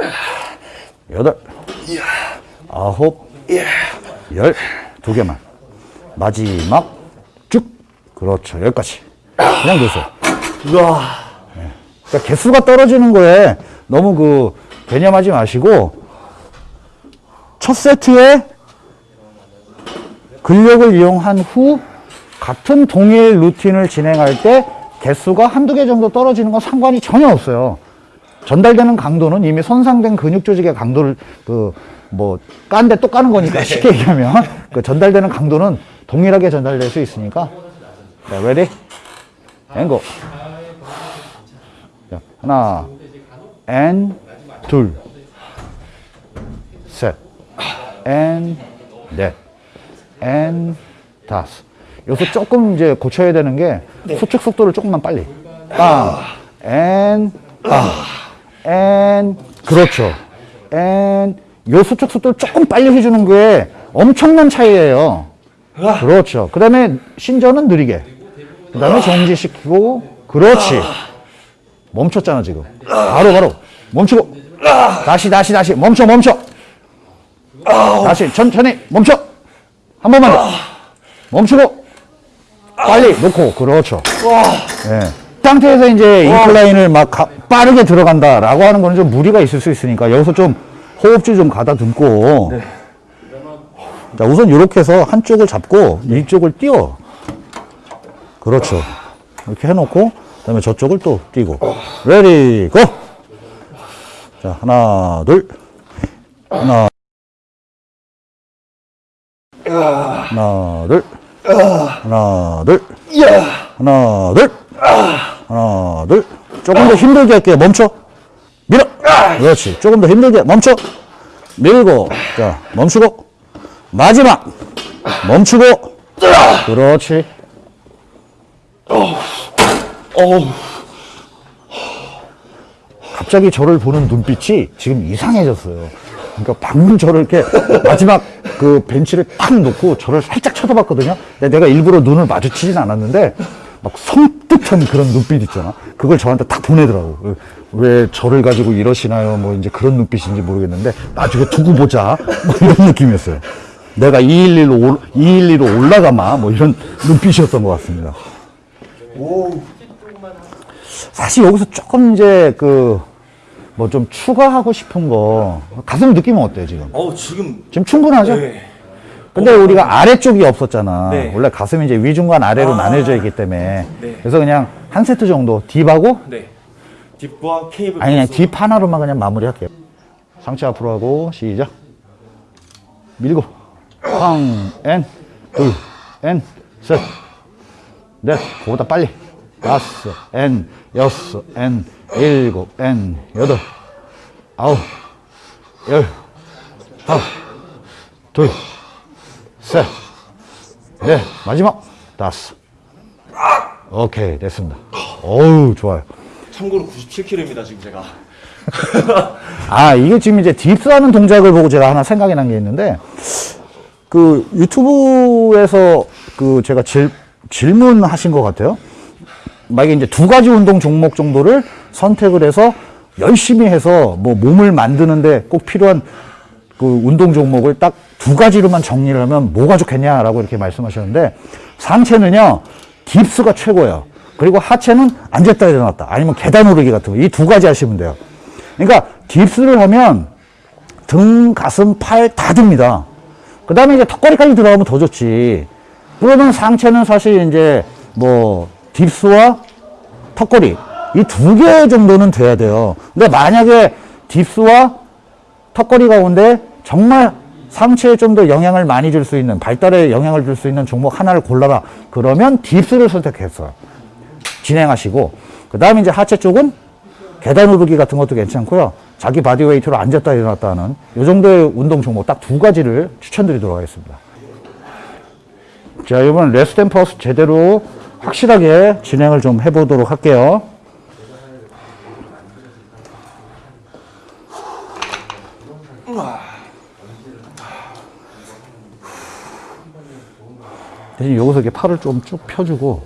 여덟 아홉 열 두 개만. 마지막 쭉. 그렇죠. 여기까지. 그냥 놓으세요. 우와. 그러니까 개수가 떨어지는 거에 너무 그 개념하지 마시고 첫 세트에 근력을 이용한 후 같은 동일 루틴을 진행할 때 개수가 한두 개 정도 떨어지는 건 상관이 전혀 없어요. 전달되는 강도는 이미 손상된 근육 조직의 강도를 그 뭐 깐데 또 까는 거니까 쉽게 얘기하면 그 전달되는 강도는 동일하게 전달될 수 있으니까 자, ready? and go. 자, 하나, and 둘, 셋, and 넷, and 다섯. 여기서 조금 이제 고쳐야 되는 게 수축 속도를 조금만 빨리. 빵, and 빵, and 그렇죠. and 요 수축 속도를 조금 빨리 해주는 게 엄청난 차이예요. 그렇죠. 그 다음에 신전은 느리게. 그 다음에 정지시키고, 그렇지. 멈췄잖아, 지금. 바로, 바로. 멈추고. 다시, 다시, 다시. 멈춰, 멈춰. 다시, 천천히, 멈춰. 한 번만 더. 멈추고. 빨리 놓고. 그렇죠. 예. 상태에서 이제 인클라인을 막 가- 빠르게 들어간다라고 하는 거는 좀 무리가 있을 수 있으니까 여기서 좀 호흡줄 좀 가다듬고. 자, 우선 이렇게 해서 한쪽을 잡고 이쪽을 띄워. 그렇죠. 이렇게 해놓고, 그 다음에 저쪽을 또 띄고. Ready, go! 자, 하나, 둘. 하나. 하나, 둘. 하나, 둘. 하나, 둘. 하나, 둘. 조금 더 힘들게 할게요. 멈춰. 밀어. 그렇지. 조금 더 힘들게. 멈춰. 밀고. 자, 멈추고. 마지막. 멈추고. 그렇지. 갑자기 저를 보는 눈빛이 지금 이상해졌어요. 그러니까 방금 저를 이렇게 마지막 그 벤치를 탁 놓고 저를 살짝 쳐다봤거든요. 내가 일부러 눈을 마주치진 않았는데 막 섬뜩한 그런 눈빛 있잖아. 그걸 저한테 딱 보내더라고. 왜 저를 가지고 이러시나요? 뭐 이제 그런 눈빛인지 모르겠는데 나중에 두고 보자. 뭐 이런 느낌이었어요. 내가 211로, 올, 212로 올라가마. 뭐 이런 눈빛이었던 것 같습니다. 사실 여기서 조금 이제 그 뭐 좀 추가하고 싶은 거 가슴 느낌은 어때요 지금? 어 지금 지금 충분하죠? 네. 근데 우리가 아래쪽이 없었잖아. 네. 원래 가슴이 이제 위 중간 아래로 아. 나눠져 있기 때문에 네. 그래서 그냥 한 세트 정도 dip하고 네. dip과 케이블 아니 그냥. dip 하나로만 그냥 마무리할게요. 상체 앞으로 하고 시작. 밀고 팡앤둘앤셋 넷, 그보다 빨리. 다섯, 엔, 여섯, 엔, 일곱, 엔, 여덟, 아홉, 열, 하나, 둘, 셋, 넷, 마지막, 다섯. 오케이, 됐습니다. 어우, 좋아요. 참고로 97kg입니다 지금 제가. 아, 이게 지금 이제 딥스 하는 동작을 보고 제가 하나 생각이 난 게 있는데, 그 유튜브에서 그 제가 질, 질문하신 것 같아요. 만약에 이제 두 가지 운동 종목 정도를 선택을 해서 열심히 해서 뭐 몸을 만드는데 꼭 필요한 그 운동 종목을 딱 두 가지로만 정리를 하면 뭐가 좋겠냐라고 이렇게 말씀하셨는데 상체는요 깁스가 최고예요. 그리고 하체는 앉았다 일어났다 아니면 계단 오르기 같은 거 이 두 가지 하시면 돼요. 그러니까 깁스를 하면 등, 가슴, 팔 다 듭니다. 그 다음에 이제 턱걸이까지 들어가면 더 좋지. 그러면 상체는 사실 이제 뭐 dips와 턱걸이 이 두 개 정도는 돼야 돼요. 근데 만약에 dips와 턱걸이 가운데 정말 상체에 좀 더 영향을 많이 줄 수 있는 발달에 영향을 줄 수 있는 종목 하나를 골라라. 그러면 dips를 선택했어요. 진행하시고 그 다음에 이제 하체 쪽은 계단 오르기 같은 것도 괜찮고요. 자기 body weight로 앉았다 일어났다 하는 이 정도의 운동 종목 딱 두 가지를 추천드리도록 하겠습니다. 자, 이번 rest and pause 제대로 확실하게 진행을 좀 해보도록 할게요. 대신 여기서 이렇게 팔을 좀 쭉 펴주고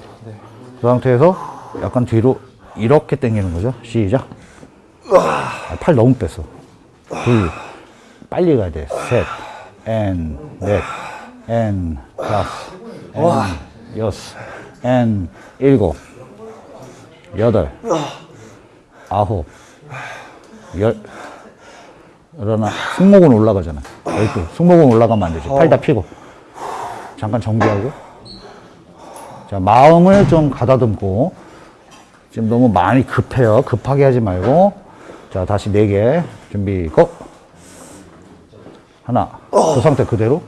그 상태에서 약간 뒤로 이렇게 당기는 거죠. 시작. 아, 팔 너무 뺐어. 둘, 빨리 가야 돼. 셋, 앤, 넷, 앤, 다섯, 앤, 여섯, 앤, 일곱, 여덟, 아홉, 열. 그러나 승모근 올라가잖아. 열두. 승모근 올라가면 안 되지. 팔 다 피고. 잠깐 정비하고. 자, 마음을 좀 가다듬고. 지금 너무 많이 급해요. 급하게 하지 말고. 자, 다시 네 개. 준비, go! 하나. 그 상태 그대로.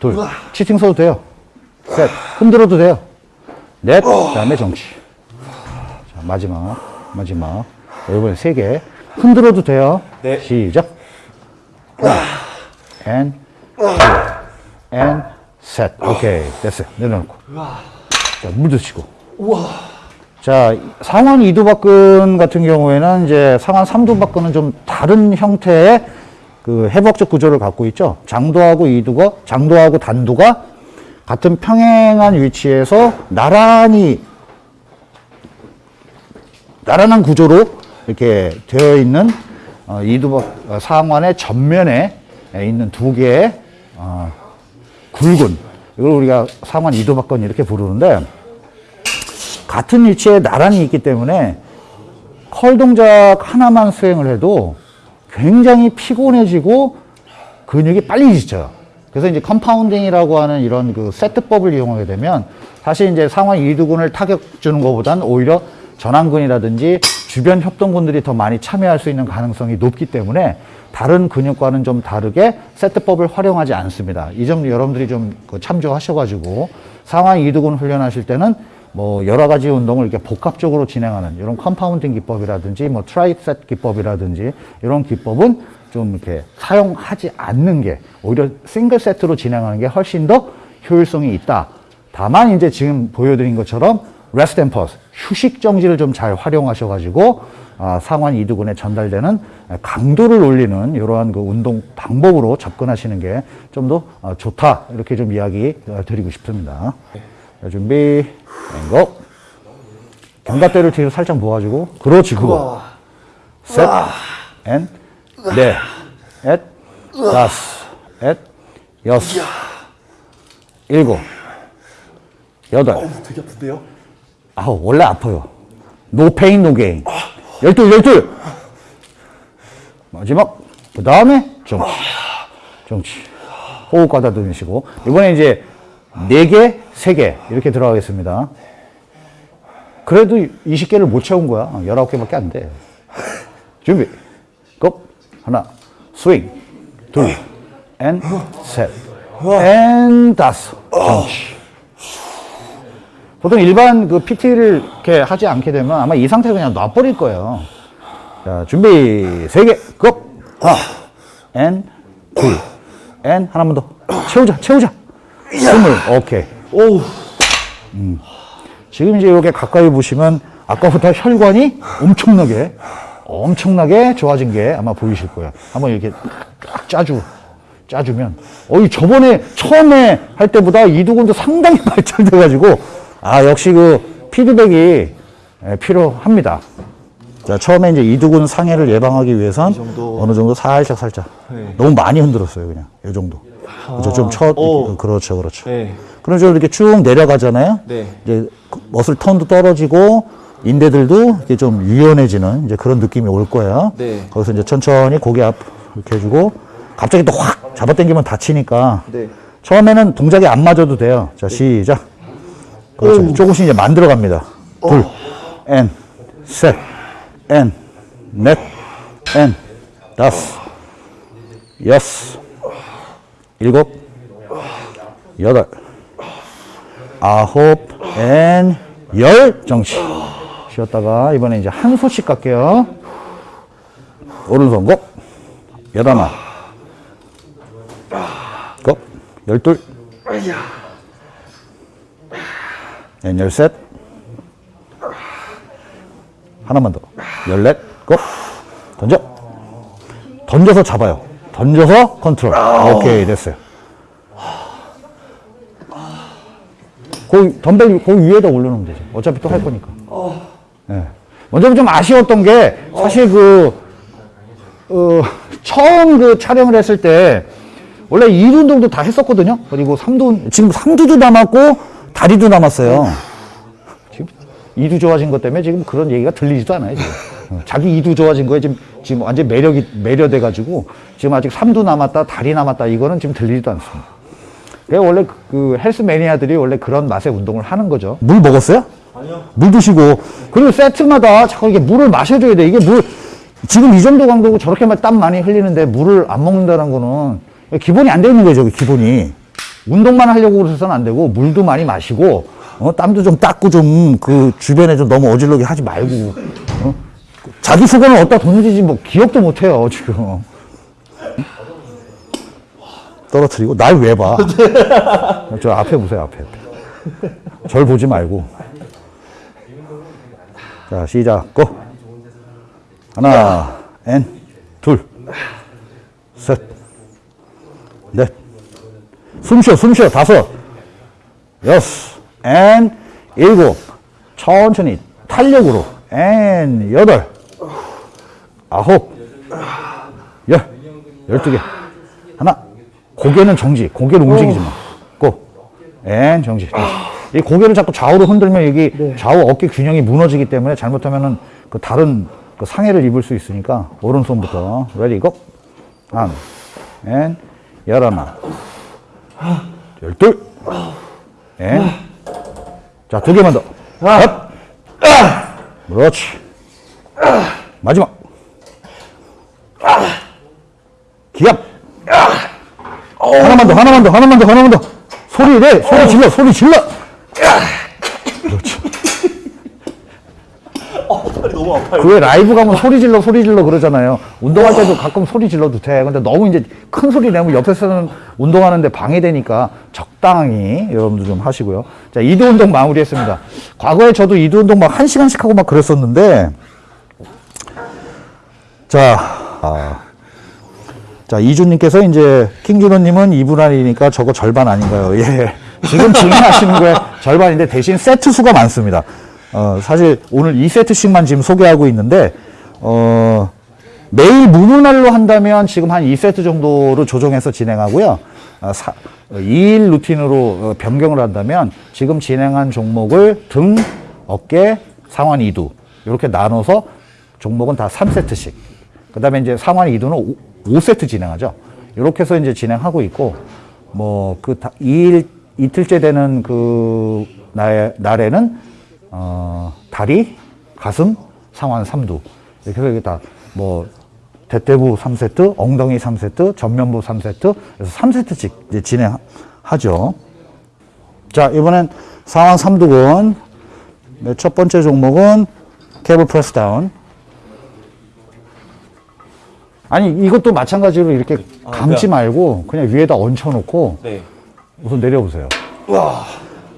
둘. Cheating 써도 돼요. 셋. 흔들어도 돼요. 넷. 그 다음에 정지. 자, 마지막. 마지막. 자, 이번에 세 개. 흔들어도 돼요. 네. 시작. 하나. 앤. 둘. 앤. 셋. 오케이. 됐어요. 내려놓고. 자, 물 드시고. 자, 상완 이두박근 같은 경우에는 이제 상완 삼두박근은 좀 다른 형태의 그 해부학적 구조를 갖고 있죠. 장도하고 이두가, 장도하고 단두가 같은 평행한 위치에서 나란히, 나란한 구조로 이렇게 되어 있는 어, 이두박, 어, 상완의 전면에 있는 두 개의 어, 굵은, 이걸 우리가 상완 이두박근 이렇게 부르는데, 같은 위치에 나란히 있기 때문에 curl 동작 하나만 수행을 해도 굉장히 피곤해지고 근육이 빨리 지쳐요. 그래서 이제 compounding이라고 하는 이런 그 세트법을 이용하게 되면 사실 이제 상완 이두근을 타격 주는 것보다는 오히려 전완근이라든지 주변 협동근들이 더 많이 참여할 수 있는 가능성이 높기 때문에 다른 근육과는 좀 다르게 세트법을 활용하지 않습니다. 이 점 여러분들이 좀그 참조하셔가지고 상완 이두근 훈련하실 때는 뭐 여러 가지 운동을 이렇게 복합적으로 진행하는 이런 compounding 기법이라든지 뭐 tri-set 기법이라든지 이런 기법은 좀 이렇게 사용하지 않는 게 오히려 싱글 세트로 진행하는 게 훨씬 더 효율성이 있다. 다만 이제 지금 보여드린 것처럼 rest and pause 휴식 정지를 좀 잘 활용하셔가지고 아, 상완 이두근에 전달되는 강도를 올리는 이러한 그 운동 방법으로 접근하시는 게 좀 더 좋다 이렇게 좀 이야기 어, 드리고 싶습니다. 자, 준비, and go. 견갑대를 뒤로 살짝 모아주고, 그렇지, 그거. 셋, and, 넷, 넷, 다섯, 넷, 여섯, 일곱, 여덟, 되게 아픈데요? 아우, 원래 아파요. No pain, no gain. 열둘, 열둘. 마지막, 그 다음에 정지. 정지. 호흡 가다듬으시고. 이번에 이제 네 개, 세개 이렇게 들어가겠습니다. 그래도 20개를 못 채운 거야. 19개밖에 안 돼. 준비. Go. 하나. 스윙. 둘. And. 셋. And. 다섯. 정지. 보통 일반 그 PT를 이렇게 하지 않게 되면 아마 이 상태로 그냥 놔버릴 거예요. 자, 준비. 세 개. Go. 하나. And. 둘. And. 하나만 더. 채우자. 채우자. 스물. 오케이. 오우. 지금 이제 이렇게 가까이 보시면 아까보다 혈관이 엄청나게 엄청나게 좋아진 게 아마 보이실 거예요. 한번 이렇게 딱 짜주 짜주면 어이 저번에 처음에 할 때보다 이두근도 상당히 발달돼 가지고 아 역시 그 피드백이 예, 필요합니다. 자 처음에 이제 이두근 상해를 예방하기 위해선 정도. 어느 정도 살짝 살짝 네. 너무 많이 흔들었어요 그냥 이 정도. 그렇죠 좀 쳐, 오. 그렇죠 그렇죠. 네. 그런 식으로 이렇게 쭉 내려가잖아요. 네. 이제 그 머슬 턴도 떨어지고 인대들도 이렇게 좀 유연해지는 이제 그런 느낌이 올 거예요. 네. 거기서 이제 천천히 고개 앞 이렇게 해주고 갑자기 또 확 잡아당기면 다치니까 네. 처음에는 동작이 안 맞아도 돼요. 자 시작. 그렇죠. 조금씩 이제 만들어 갑니다. 둘, and, 셋, and, 넷, and, 다섯, 여섯, 일곱, 여덟, 아홉, and, 열 정지. 쉬었다가 이번에 이제 한 손씩 갈게요. 오른손 go 열하나 고 열둘 엔 열셋. 하나만 더. 열넷 고. 던져. 던져서 잡아요. 던져서 컨트롤. 오케이 됐어요. 그 덤벨 그 위에다 올려놓으면 되지 어차피 또 할 거니까. 예. 먼저 좀 아쉬웠던 게 사실 그 어, 처음 그 촬영을 했을 때 원래 2두 운동도 다 했었거든요. 그리고 3두 지금 3두도 남았고 다리도 남았어요. 지금 2두 좋아진 것 때문에 지금 그런 얘기가 들리지도 않아요. 지금. 어, 자기 2두 좋아진 거에 지금 지금 완전 매력이 매료돼 가지고 지금 아직 3두 남았다, 다리 남았다 이거는 지금 들리지도 않습니다. 그게 원래 그- 그 헬스 매니아들이 원래 그런 맛의 운동을 하는 거죠. 물 먹었어요? 아니요. 물 드시고 그리고 세트마다 자꾸 이게 물을 마셔줘야 돼. 이게 물 지금 이 정도 강도고 저렇게만 땀 많이 흘리는데 물을 안 먹는다는 거는 기본이 안돼 있는 거죠. 기본이 운동만 하려고 그래서는 안 되고 물도 많이 마시고 어, 땀도 좀 닦고 좀 그 주변에 좀 너무 어질러게 하지 말고 어? 자기 수건을 어디다 뒀는지 뭐 기억도 못 해요 지금. 떨어뜨리고 날 왜 봐? 저 앞에 보세요 앞에. 앞에. 절 보지 말고. 자 시작 go. 하나, and, 둘, 셋, 넷. 숨 쉬어, 숨 쉬어. 다섯, 여섯, and, 일곱. 천천히 탄력으로. And, 여덟, 아홉, 열, 열두 개. 하나. 고개는 정지. 고개를 움직이지 마. Go. And, 정지. 이 고개를 자꾸 좌우로 흔들면 여기 좌우 어깨 균형이 무너지기 때문에 잘못하면은 그 다른 그 상해를 입을 수 있으니까 오른손부터 ready go. 한, and, 열하나, 열둘, and. 자, 두 개만 더. Up. 그렇지. 마지막. 기압. 하나만 더, 하나만 더, 하나만 더, 하나만 더. 소리 내, 소리 질러, 소리 질러. 그렇 죠. 팔이 너무 아파요. 그왜 라이브 가면 소리 질러, 소리 질러 그러잖아요. 운동할 때도 가끔 소리 질러도 돼. 근데 너무 이제 큰 소리 내면 옆에서는 운동하는데 방해되니까 적당히 여러분들 좀 하시고요. 자, 이두 운동 마무리했습니다. 과거에 저도 이두 운동 막 한 시간씩 하고 막 그랬었는데, 자, 아, 자, 이주님께서 이제 킹준호님은 2분 안이니까 저거 절반 아닌가요? 예. 지금 진행하시는 거에 절반인데 대신 세트 수가 많습니다. 어, 사실 오늘 2세트씩만 지금 소개하고 있는데, 어, 매일 무문날로 한다면 지금 한 2세트 정도로 조정해서 진행하고요. 아, 사, 2일 루틴으로 어, 변경을 한다면 지금 진행한 종목을 등, 어깨, 상완 2두 이렇게 나눠서 종목은 다 3세트씩. 그 다음에 이제 상완 2두는 5, 세트 진행하죠. 이렇게 해서 이제 진행하고 있고, 뭐, 그, 2일, 이틀째 되는 그 날, 날에는, 어, 다리, 가슴, 상완 3두. 이렇게 해서 이게 다, 뭐, 대퇴부 3세트, 엉덩이 3세트, 전면부 3세트, 그래서 3세트씩 이제 진행하죠. 자, 이번엔 상완 3두근. 네, 첫 번째 종목은 케이블 프레스 다운. 아니, 이것도 마찬가지로 이렇게 감지 그냥- 말고 그냥 위에다 얹혀놓고 네. 우선 내려보세요.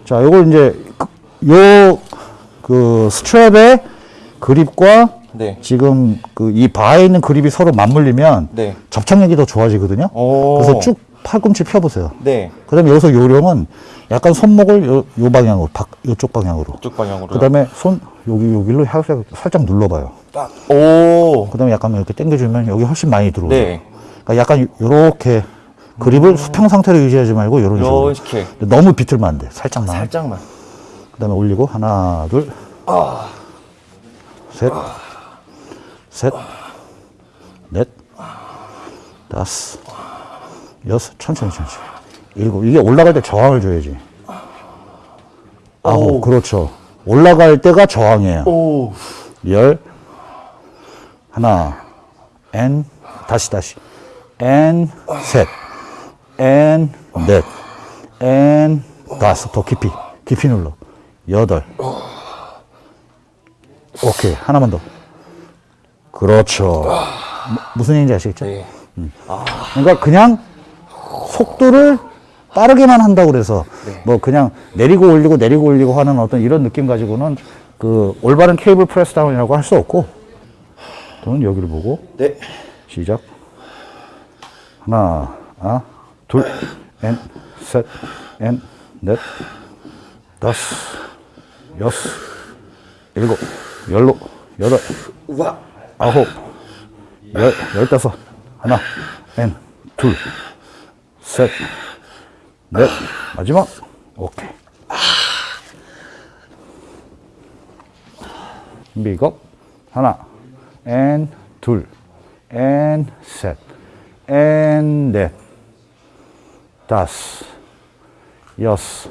자, 요걸 이제 그- 요 그 스트랩의 그립과 네. 지금 그 이 바에 있는 그립이 서로 맞물리면 네. 접착력이 더 좋아지거든요. 오. 그래서 쭉 팔꿈치 펴보세요. 네. 그 다음에 여기서 요령은 약간 손목을 요, 요 방향으로, 박, 요쪽 방향으로. 이쪽 방향으로. 그 다음에 손 여기 여기로 살짝, 살짝 눌러봐요. 딱. 오. 그 다음에 약간 이렇게 당겨주면 여기 훨씬 많이 들어오죠. 네. 그러니까 약간 요렇게 그립을 수평 상태로 유지하지 말고 이런 식으로. 이렇게. 너무 비틀면 안 돼. 살짝만. 살짝만. 그다음에 올리고 하나, 둘, 셋, 셋, 넷, 다섯, 여섯, 천천히 천천히. 일곱. 이게 올라갈 때 저항을 줘야지. 아홉. 오. 그렇죠. 올라갈 때가 저항이에요. 오. 열, 하나, 엔, 다시 다시, 엔, 셋, 엔, 넷, 엔, 다섯. 더 깊이, 깊이 눌러. 여덟. 오케이, 하나만 더. 그렇죠. 무슨 얘기인지 아시겠죠? 네. 그러니까 그냥 속도를 빠르게만 한다고 그래서 뭐 그냥 내리고 올리고 내리고 올리고 하는 어떤 이런 느낌 가지고는 그 올바른 cable press down이라고 할 수 없고 저는 여기를 보고 네. 시작 하나 아, 둘, and, 셋, and, 넷, 다섯, 여섯, 일곱, 열로, 여덟, 우와. 아홉, 열, 열다섯, 하나, and, 둘, 셋, 넷, 마지막, 오케이. 준비, 고! 하나, 엔, 둘, 엔, 셋, 엔, 넷, 다섯, 여섯,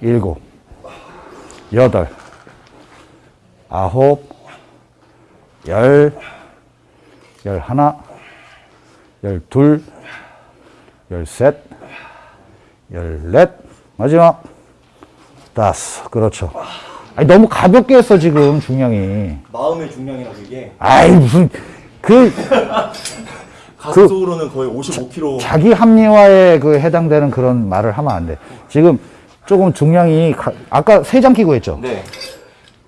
일곱, 여덟, 아홉, 열, 열하나, 열둘, 열셋, 열넷, 마지막 다섯. 그렇죠. 아니, 너무 가볍게 했어, 지금, 중량이. 마음의 중량이라고 이게 아이, 무슨, 그, 가속으로는 거의 55kg. 자 기 합리화에 그 해당되는 그런 말을 하면 안 돼. 지금 조금 중량이, 가- 아까 세 장 끼고 했죠? 네.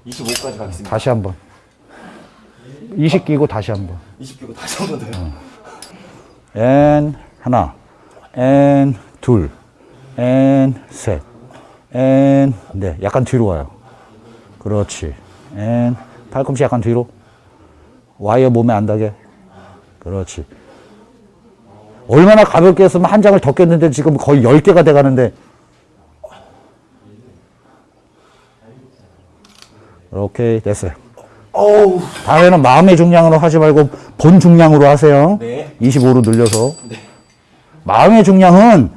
25까지 가겠습니다. 다시 한 번. 20 끼고 다시 한 번. 20kg 다시 한번 더요. 엔 하나, 엔 둘, 엔 셋, 엔 넷. 약간 뒤로 와요. 그렇지. And 팔꿈치 약간 뒤로. 와이어 몸에 안 닿게. 그렇지. 얼마나 가볍게 했으면 한 장을 더 꼈는데 지금 거의 10개가 돼 가는데. 오케이, 됐어요. 어우. 다음에는 마음의 중량으로 하지 말고 본 중량으로 하세요. 네. 25로 늘려서. 마음의 중량은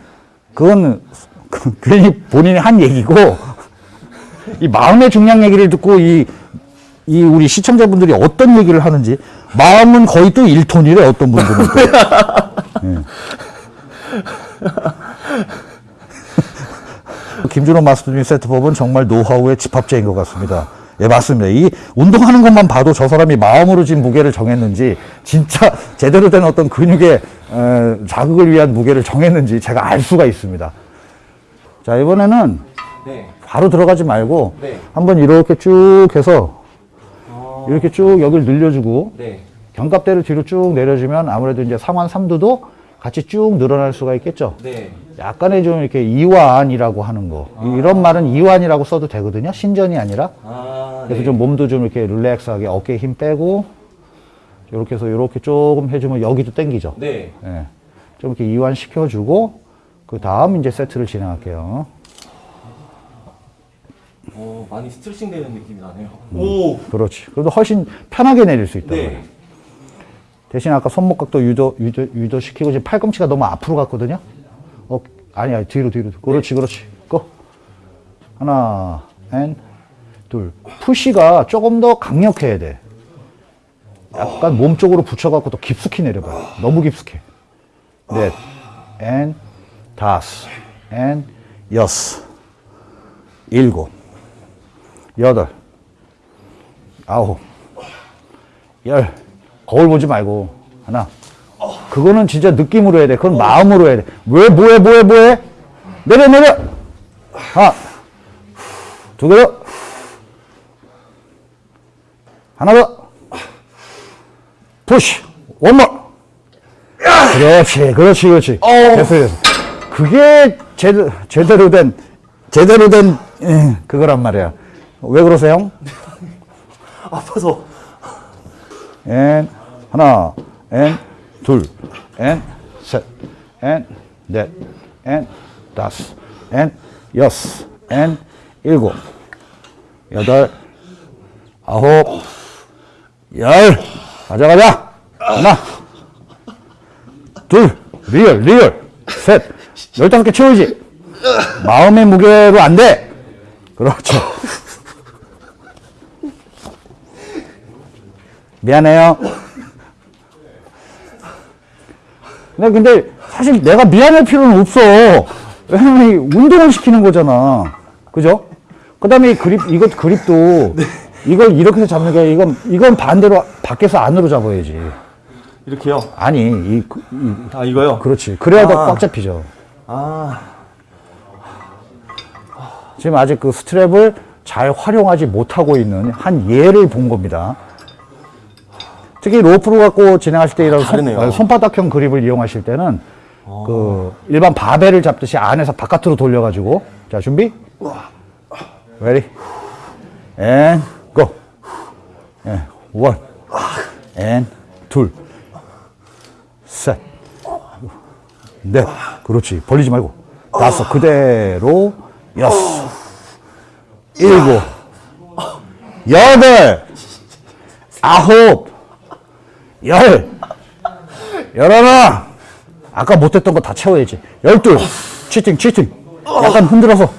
그건 그- 괜히 본인이 한 얘기고 이 마음의 중량 얘기를 듣고 이, 이 우리 시청자분들이 어떤 얘기를 하는지 마음은 거의 또 1톤이래 어떤 분들은. 또. 예. 김준호 마스터님 세트법은 정말 노하우의 집합체인 것 같습니다. 예, 맞습니다. 이 운동하는 것만 봐도 저 사람이 마음으로 진 무게를 정했는지, 진짜 제대로 된 어떤 근육의 어, 자극을 위한 무게를 정했는지 제가 알 수가 있습니다. 자, 이번에는 네. 바로 들어가지 말고, 네. 한번 이렇게 쭉 해서, 이렇게 쭉 여기를 늘려주고, 네. 견갑대를 뒤로 쭉 내려주면 아무래도 이제 상완 삼두도 같이 쭉 늘어날 수가 있겠죠. 네. 약간의 좀 이렇게 이완이라고 하는 거. 이런 말은 이완이라고 써도 되거든요. 신전이 아니라. 아. 그래서 네. 좀 몸도 좀 이렇게 릴렉스하게 어깨에 힘 빼고, 이렇게 해서 이렇게 조금 해주면 여기도 땡기죠. 네. 예. 좀 이렇게 이완 시켜주고, 그 다음 이제 세트를 진행할게요. 어, 많이 스트레칭 되는 느낌이 나네요. 오. 그렇지. 그래도 훨씬 편하게 내릴 수 있다. 네. 대신 아까 손목각도 유도, 유도, 유도시키고 지금 팔꿈치가 너무 앞으로 갔거든요. 어, 아니야. 뒤로, 뒤로. 그렇지, 그렇지. Go. 하나, and, 둘. Push가 조금 더 강력해야 돼. 약간 몸 쪽으로 붙여갖고 더 깊숙이 내려봐요. 너무 깊숙이. 넷, 앤, 다섯, 앤, 여섯, 일곱, 여덟, 아홉, 열. 거울 보지 말고. 하나. 그거는 진짜 느낌으로 해야 돼. 그건 마음으로 해야 돼. 왜, 뭐해, 뭐해, 뭐해? 내려, 내려! 하나. 두개 더. 하나 더. 푸시. 원more. 그렇지, 그렇지, 그렇지. 됐어, 됐어. 그게 제대로, 제대로 된, 제대로 된, 예, 그거란 말이야. 왜 그러세요? 아파서. 엔 하나, 엔 둘, 엔 셋, 엔 넷, 엔 다섯, 엔 여섯, 엔 일곱, 여덟, 아홉, 열. 가자, 가자. 하나, 둘, real, real. 셋, 열다섯 개 채우지. 마음의 무게로 안 돼. 그렇죠. 미안해요. 근데, 근데 사실 내가 미안할 필요는 없어. 왜냐면 이 운동을 시키는 거잖아. 그죠? 그 다음에 그립, 이것 그립도 이걸 이렇게 해서 잡는 게 이건, 이건 반대로 밖에서 안으로 잡아야지. 이렇게요. 아니, 이, 그- 이아 이거요. 그렇지. 그래야 더 아. 꽉 잡히죠. 아 지금 아직 그 스트랩을 잘 활용하지 못하고 있는 한 예를 본 겁니다. 특히 로프를 갖고 진행하실 때 이런 손, 다르네요. 어, 손바닥형 그립을 이용하실 때는 그 일반 바벨을 잡듯이 안에서 바깥으로 돌려가지고. 자 준비. Ready? And go. 예, one. And 둘셋. 넷. 그렇지. 벌리지 말고. 다섯. 그대로. 여섯. 일곱. 여덟. 아홉 열 열하나 아까 못했던 거 다 채워야지 열둘 치팅 치팅 약간 흔들어서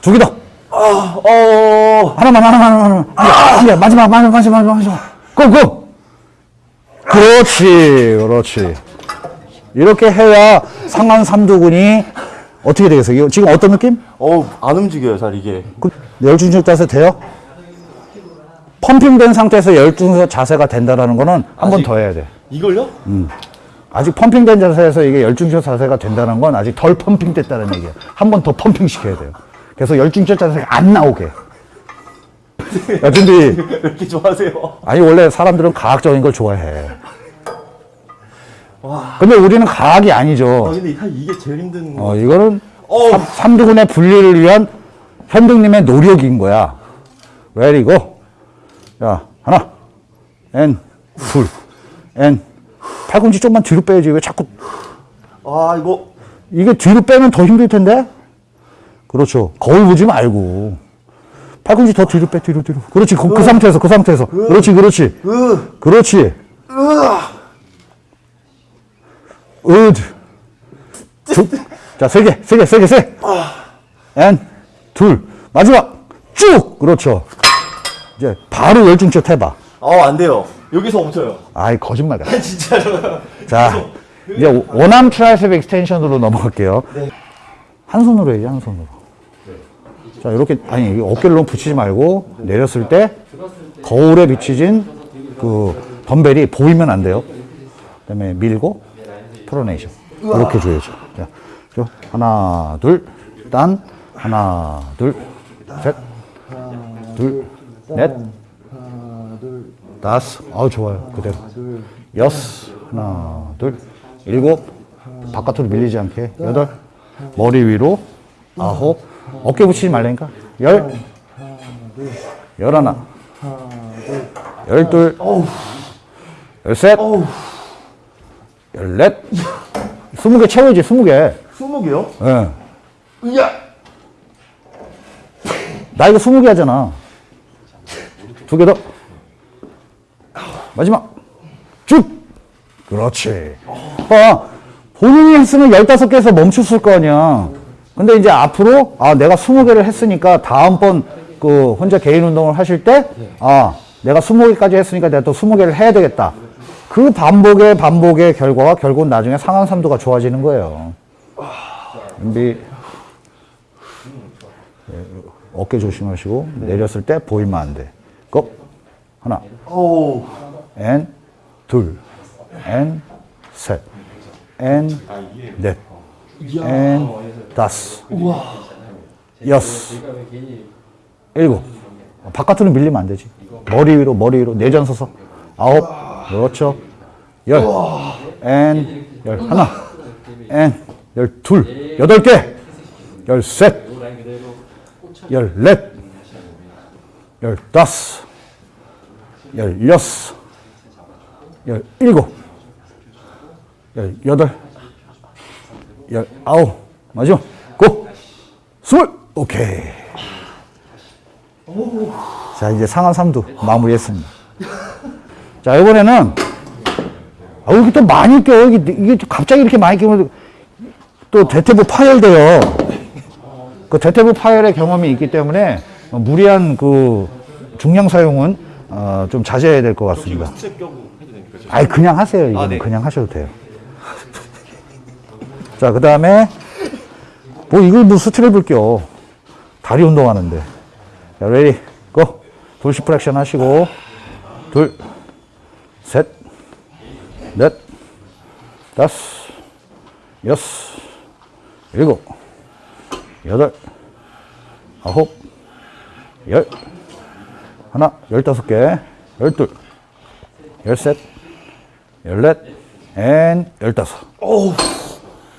두 개더 어. 하나만 하나만 하나만 한 개, 마지막 마지막 마지막 마지막 고고 그렇지 그렇지 이렇게 해야 상완 삼두근이 어떻게 되겠어요? 지금 어떤 느낌? 어안 움직여요 잘 이게. 그 열중적 자세 돼요? 펌핑된 상태에서 열중적 자세가 된다라는 거는 한 번 더 해야 돼. 이걸요? 아직 펌핑된 자세에서 이게 열중적 자세가 된다는 건 아직 덜 펌핑됐다는 얘기예요. 한 번 더 펌핑 시켜야 돼요. 그래서 열중적 자세가 안 나오게. 야, 준비. 왜 이렇게 좋아하세요? 아니, 원래 사람들은 과학적인 걸 좋아해. 근데 우리는 과학이 아 아니죠. 근데 한 이게 제일 힘든 거. 어, 이거는. 삼, 삼두근의 분리를 위한 현등님의 노력인 거야. 레디고. 자, 하나, 엔, 둘, 엔. 팔꿈치 좀만 뒤로 빼야지. 왜 자꾸, 아 이거 이게 뒤로 빼면 더 힘들 텐데? 그렇죠. 거울 보지 말고. 팔꿈치 더 뒤로 빼, 뒤로, 뒤로. 그렇지. 그, 그 상태에서, 그 상태에서. 그렇지, 그렇지. 으. 그렇지. 으드. 두, 자, 세 개, 세 개, 세 개, 세. 엔, 둘. 마지막. 쭉! 그렇죠. 이제 바로 열중껏 해봐. 어 안 돼요. 여기서 멈춰요. 아이, 거짓말 같아. 진짜로. 자, 이제 one arm tricep extension으로 넘어갈게요. 한 손으로 해야지, 한 손으로. 자, 이렇게, 아니, 이 어깨를 너무 붙이지 말고, 내렸을 때, 거울에 비치진 그 덤벨이 보이면 안 돼요. 그 다음에 밀고, pronation. 이렇게 줘야죠. 자, 저 하나, 둘, 딴, 하나, 둘, 셋, 둘, 넷, 다섯, 아우, 좋아요. 그대로. 여섯, 하나, 둘, 일곱, 바깥으로 밀리지 않게, 여덟, 머리 위로, 아홉, 어깨 붙이지 말라니까, 열, 열하나, 열둘, 열셋, 열넷, 스무 개 채워야지, 스무 개. 스무 개요? 예. 으야. 나 이거 스무 개 하잖아. 두 개 더. 마지막. 쭉! 그렇지. 봐. 본인이 했으면 15개에서 멈췄을 거 아니야. 근데 이제 앞으로, 아, 내가 20개를 했으니까 다음번 그 혼자 개인 운동을 하실 때, 아, 내가 20개까지 했으니까 내가 또 20개를 해야 되겠다. 그 반복의 반복의 결과가 결국은 나중에 상황 삼도가 좋아지는 거예요. 준비. 어깨 조심하시고 내렸을 때 보이면 안 돼. go 하나, 오. 엔, 둘, 엔, 셋, 엔, 넷, 엔, 다섯, 여섯, 일곱. 바깥으로 밀리면 안 되지. 머리 위로, 머리 위로, 내전 서서. 아홉, 그렇죠. 열, 엔, 열. 하나, 엔, 열. 둘, 여덟 개, 열 셋, 열 넷, 열 다섯, 열 여섯, 열 일곱, 열 여덟, 열 아홉, 마지막, 고! 스물! 오케이. 자, 이제 상하 3두 마무리했습니다. 자, 이번에는, 아, 여기 또 많이 껴. 여기, 이게 또 갑자기 이렇게 많이 끼면 또 대퇴부 파열돼요. 그 대퇴부 파열의 경험이 있기 때문에 무리한 그 중량 사용은 어, 좀 자제해야 될 것 같습니다. 아니 그냥 하세요. 이거는 네. 그냥 하셔도 돼요. 자, 그 다음에 뭐 이걸 뭐 스트랩을 껴. 다리 운동하는데. 자, ready, go. dorsiflexion 하시고 둘, 셋, 넷, 다섯, 여섯, 일곱, 여덟, 아홉, 열, 하나, 열다섯 개, 열둘, 열셋, 열넷, 앤 열다섯. 어우.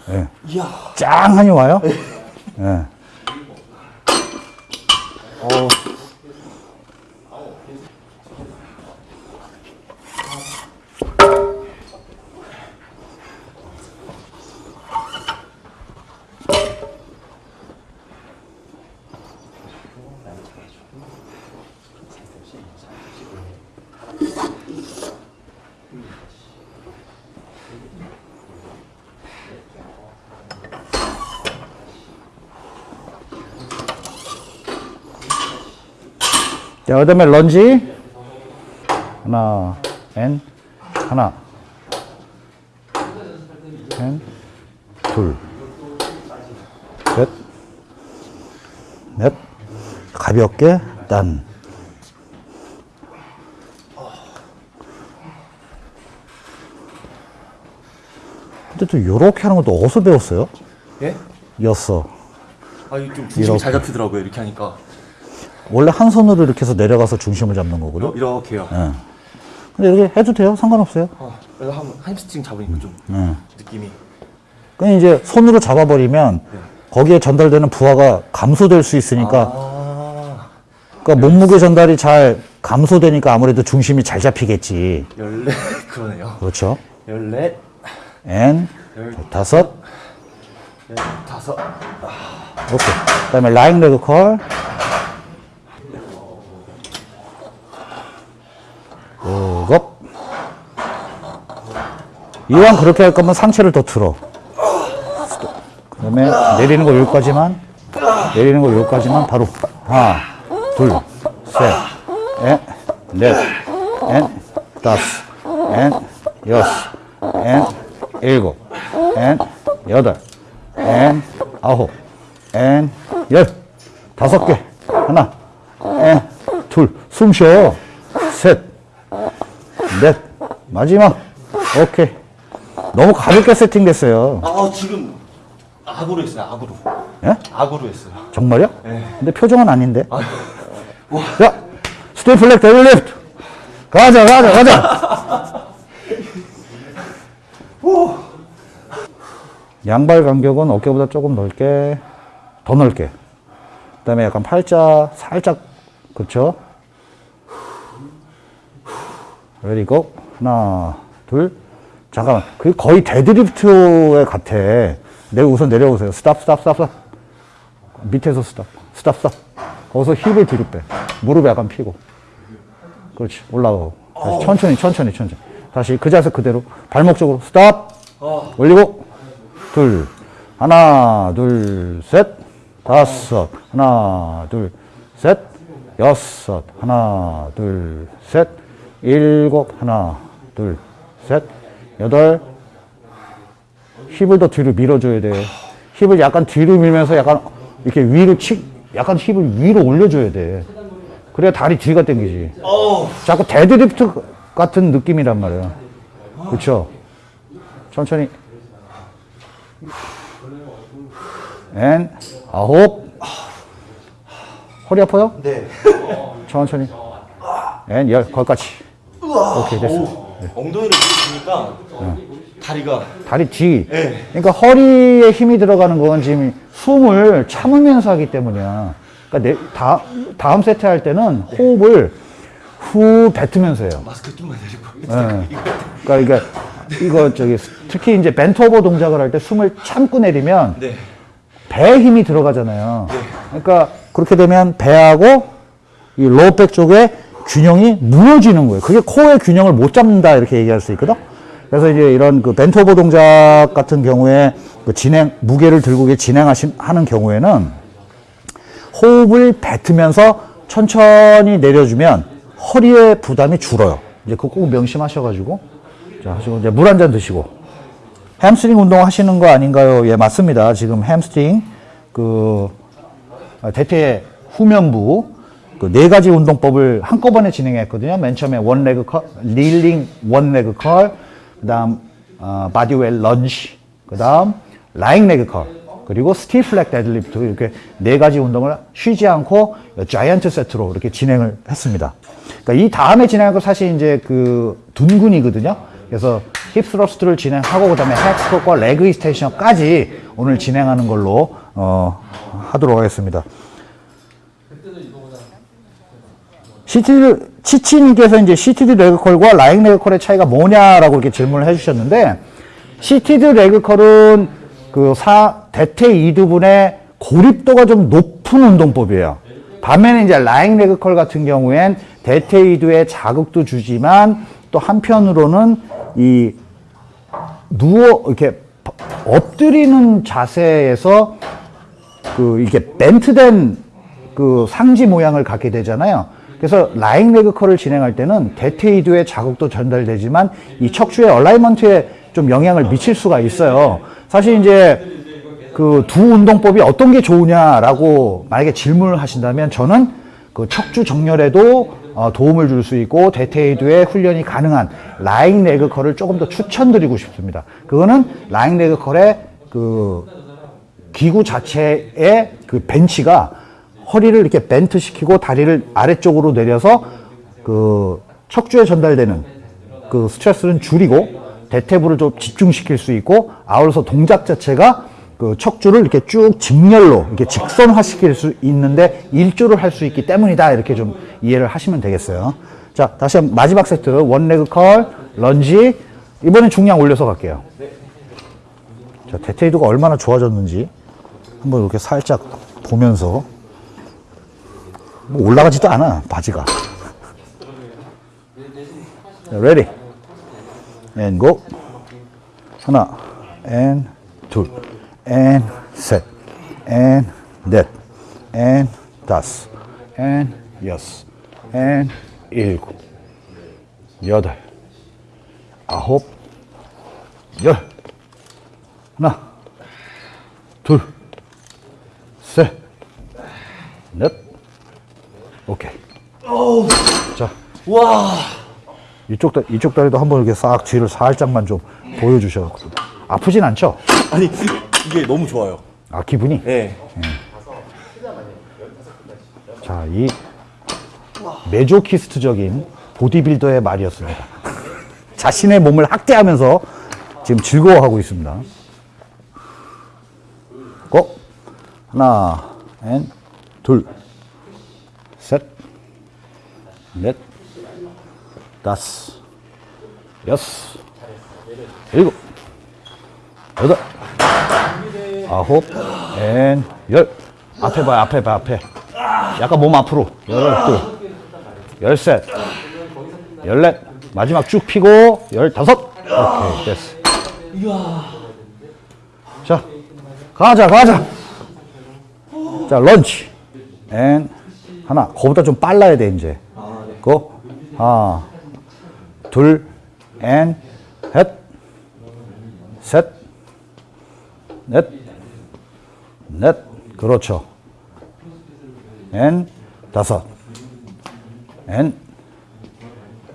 예. 이야. 짱하니 와요? 예. 어. 그 다음에 런지. 하나, 앤, 하나, 앤, 둘, 셋, 넷, 가볍게, 딴. 근데 또 요렇게 하는 것도 어디서 배웠어요? 예? 였어. 아, 이게 좀 중심이. 잘 잡히더라고요. 이렇게 하니까. 원래 한 손으로 이렇게 해서 내려가서 중심을 잡는 거거든. 어, 이렇게요. 예. 근데 이렇게 해도 돼요. 상관없어요. 어, 그래서 한 hamstring 잡으니까 좀 예. 느낌이. 그냥 이제 손으로 잡아버리면 거기에 전달되는 부하가 감소될 수 있으니까 아. 그러니까 몸무게 전달이 잘 감소되니까 아무래도 중심이 잘 잡히겠지. 열네 그러네요. 그렇죠. 열넷, 앤열 다섯 다섯. 오케이. 그다음에 라인 레그 컬. 이왕 그렇게 할 거면 상체를 더 틀어. 그 다음에 내리는 거 여기까지만. 내리는 거 여기까지만 바로 하나, 둘, 셋, 넷, 넷, 넷, 다섯, 넷, 여섯, 넷, 일곱, 넷, 여덟, 넷, 아홉, and, 열, 다섯 개, 하나, and, 둘, 숨 쉬어, 셋, 넷, 마지막, 오케이. 너무 가볍게 세팅됐어요. 아 지금 악으로 했어요. 악으로. 예? 악으로 했어요. 정말요? 네. 근데 표정은 아닌데. 자, stiff leg deadlift. 가자, 가자, 가자. 양발 간격은 어깨보다 조금 넓게, 더 넓게. 그 다음에 약간 팔자 살짝, 그쵸? 그리고 하나, 둘. 잠깐만. 그게 거의 deadlift에 같아. 내가 우선 내려오세요. stop, stop, stop, stop. 밑에서 stop, stop, stop. 거기서 힙을 뒤로 빼. 무릎 약간 피고. 그렇지. 올라가고. 다시 천천히, 천천히, 천천히. 다시 그 자세 그대로. 발목 쪽으로 stop. 올리고. 둘. 하나, 둘, 셋. 다섯. 하나, 둘, 셋. 여섯. 하나, 둘, 셋. 일곱. 하나, 둘, 셋. 여덟. 힙을 더 뒤로 밀어줘야 돼. 힙을 약간 뒤로 밀면서 약간 이렇게 위로 치, 약간 힙을 위로 올려줘야 돼. 그래야 다리 뒤가 당기지. 자꾸 데드리프트 같은 느낌이란 말이야. 그쵸? 천천히. and, 아홉. 허리 아파요? 네. 천천히. and, 열, 거기까지. 오케이, 됐어. 엉덩이를 들으니까 다리가 다리 뒤. 네. 그러니까 허리에 힘이 들어가는 건 지금 숨을 참으면서 하기 때문이야. 그러니까 내, 다, 다음 세트 할 때는 호흡을 후 뱉으면서 해요. 마스크 좀만 내리고. 예. 그러니까 이게 이거 저기 특히 이제 벤트 오버 동작을 할 때 숨을 참고 내리면 네. 배에 힘이 들어가잖아요. 그러니까 그렇게 되면 배하고 이 low back 쪽에 균형이 무너지는 거예요. 그게 코어의 균형을 못 잡는다 이렇게 얘기할 수 있거든. 그래서 이제 이런 그 bent over 동작 같은 경우에 그 진행 무게를 들고 이렇게 진행하신 하는 경우에는 호흡을 뱉으면서 천천히 내려주면 허리의 부담이 줄어요. 이제 그거 꼭 명심하셔가지고 자 하시고 이제 물 한 잔 드시고 햄스트링 운동 하시는 거 아닌가요? 예, 맞습니다. 지금 햄스트링 그 아, 대퇴 후면부 그 네 가지 운동법을 한꺼번에 진행했거든요. 맨 처음에 one leg curl, kneeling one leg curl, 그 다음 어, bodyweight lunge, 그 다음 lying leg curl, 그리고 stiff leg deadlift 이렇게 네 가지 운동을 쉬지 않고 giant set로 이렇게 진행을 했습니다. 그러니까 이 다음에 진행할 거 사실 이제 그 둔근이거든요. 그래서 hip thrust를 진행하고 그다음에 hack squat과 leg extension까지 오늘 진행하는 걸로 어, 하도록 하겠습니다. seated 치치님께서 이제 시티드 레그컬과 라잉 레그컬의 차이가 뭐냐라고 이렇게 질문을 해주셨는데 seated leg curl은 그 사, 대퇴 이두분의 고립도가 좀 높은 운동법이에요. 반면에 이제 라잉 레그컬 같은 경우엔 대퇴 이두에 자극도 주지만 또 한편으로는 이 누워 이렇게 엎드리는 자세에서 그 이게 bent된 그 상지 모양을 갖게 되잖아요. 그래서 lying leg curl을 진행할 때는 대퇴이두의 자극도 전달되지만 이 척추의 alignment에 좀 영향을 미칠 수가 있어요. 사실 이제 그 두 운동법이 어떤 게 좋으냐라고 만약에 질문을 하신다면 저는 그 척추 정렬에도 어, 도움을 줄 수 있고 대퇴이두의 훈련이 가능한 lying leg curl을 조금 더 추천드리고 싶습니다. 그거는 lying leg curl의 그 기구 자체의 그 벤치가 허리를 이렇게 bent 시키고 다리를 아래쪽으로 내려서 그 척추에 전달되는 그 스트레스는 줄이고 대퇴부를 좀 집중시킬 수 있고 아울러서 동작 자체가 그 척추를 이렇게 쭉 직렬로 이렇게 직선화 시킬 수 있는데 일조를 할 수 있기 때문이다. 이렇게 좀 이해를 하시면 되겠어요. 자 다시 한번 마지막 세트. 원레그 컬 런지. 이번엔 중량 올려서 갈게요. 자 대퇴이도가 얼마나 좋아졌는지 한번 이렇게 살짝 보면서 뭐 올라가지도 않아 바지가. 자, ready? And go. 하나 and 둘 and 셋 and 넷 and 다섯 and 여섯 and 일곱 여덟 아홉 열. 하나 둘 셋, 넷, 오케이. 자, 와. 이쪽 다 이쪽 다리도 한번 이렇게 싹 뒤를 살짝만 좀 보여주셔. 아프진 않죠? 아니 이게 너무 좋아요. 아 기분이. 네. 자, 이 마조히스트적인 보디빌더의 말이었습니다. 자신의 몸을 학대하면서 지금 즐거워하고 있습니다. Go! 하나, and, 둘, 셋, 넷, 다섯, 여섯, 일곱, 여덟, 아홉, and, 열. 앞에 봐요, 앞에 봐, 앞에. 약간 몸 앞으로. 열둘, 열셋, 열넷. 마지막 쭉 피고, 열다섯. 오케이, 됐어. 자, 가자, 가자. 자, 런치. 앤, 하나. 그거보다 좀 빨라야 돼, 이제. 고. 하나, 둘, 앤, 셋, 셋, 넷, 넷. 그렇죠. 앤, 다섯. 앤,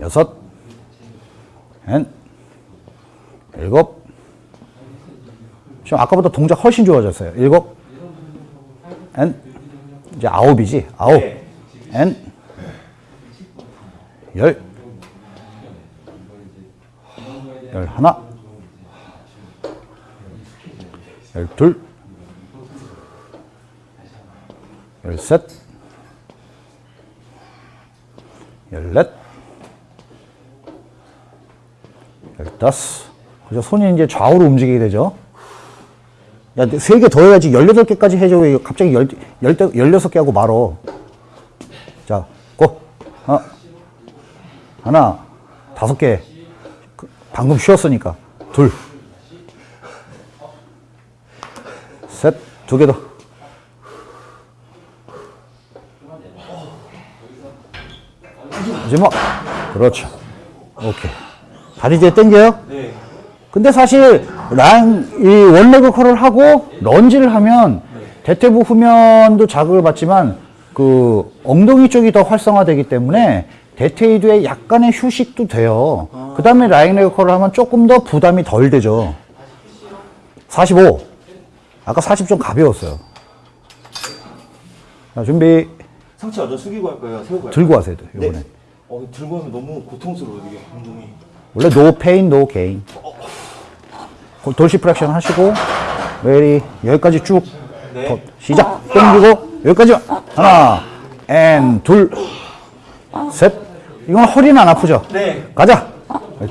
여섯. 앤, 일곱. 지금 아까보다 동작 훨씬 좋아졌어요. 일곱. 앤. 이제 아홉이지. 아홉. 앤. 열. 열 하나. 열 둘. 열 셋. 열 넷. 열 다섯. 그죠? 손이 이제 좌우로 움직이게 되죠. 야, 세 개 더 해야지. 18개까지 해줘. 왜 갑자기 열, 열, 16개 하고 말어. 자, 고. 하나, 하나, 다섯 개. 그, 방금 쉬었으니까. 둘. 셋, 두 개 더. 마지막. 그렇죠. 오케이. 다리 이제 당겨요? 네. 근데 사실 란, 이 one leg curl을 하고 lunge를 하면 대퇴부 후면도 자극을 받지만 그 엉덩이 쪽이 더 활성화되기 때문에 대퇴이두에 약간의 휴식도 돼요. 그 다음에 lying curl을 하면 조금 더 부담이 덜 되죠. 45. 아까 40 좀 가벼웠어요. 자, 준비. 상체 완전 숙이고 할까요? 세우고 할까요? 들고 하세요, 이번에. 네. 어, 들고 하면 너무 고통스러워요, 이게 운동이. 원래 no pain, no gain. dorsiflexion 하시고, ready, 여기까지 쭉. 더, 시작. 당기고, 여기까지. 하나, and, 둘, 셋. 이건 허리는 안 아프죠? 네. 가자.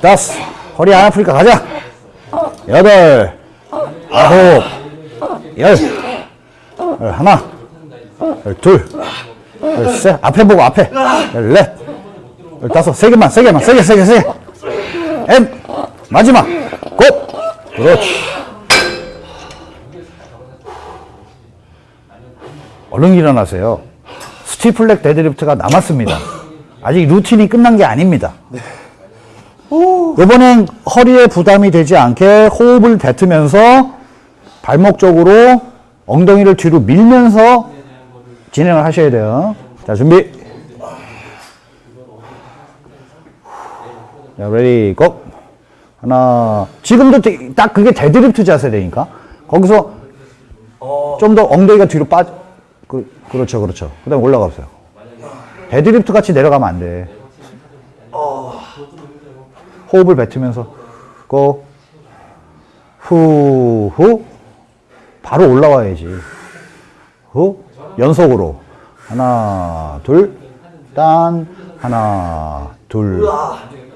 다섯. 허리 안 아프니까 가자. 여덟, 아홉, 열. 열 하나, 열 둘, 열 셋. 앞에 보고 앞에. 열 넷, 열 다섯. 세 개만, 세 개만, 세 개, 세 개, 세 개. And 마지막. Go. 그렇지. 얼른 일어나세요. Stiff leg deadlift가 남았습니다. 아직 루틴이 끝난 게 아닙니다. 이번엔 허리에 부담이 되지 않게 호흡을 뱉으면서 발목 쪽으로 엉덩이를 뒤로 밀면서 진행을 하셔야 돼요. 자, 준비. 자, ready, go! 하나. 지금도 되- 딱 그게 데드리프트 자세라니까. 거기서 좀 더 엉덩이가 뒤로 빠, 그, 그렇죠, 그렇죠. 그 다음에 올라가 보세요. 데드리프트 같이 내려가면 안 돼. 호흡을 뱉으면서, go, 후, 후. 바로 올라와야지. 후. 연속으로. 하나, 둘, 딴, 하나, 둘,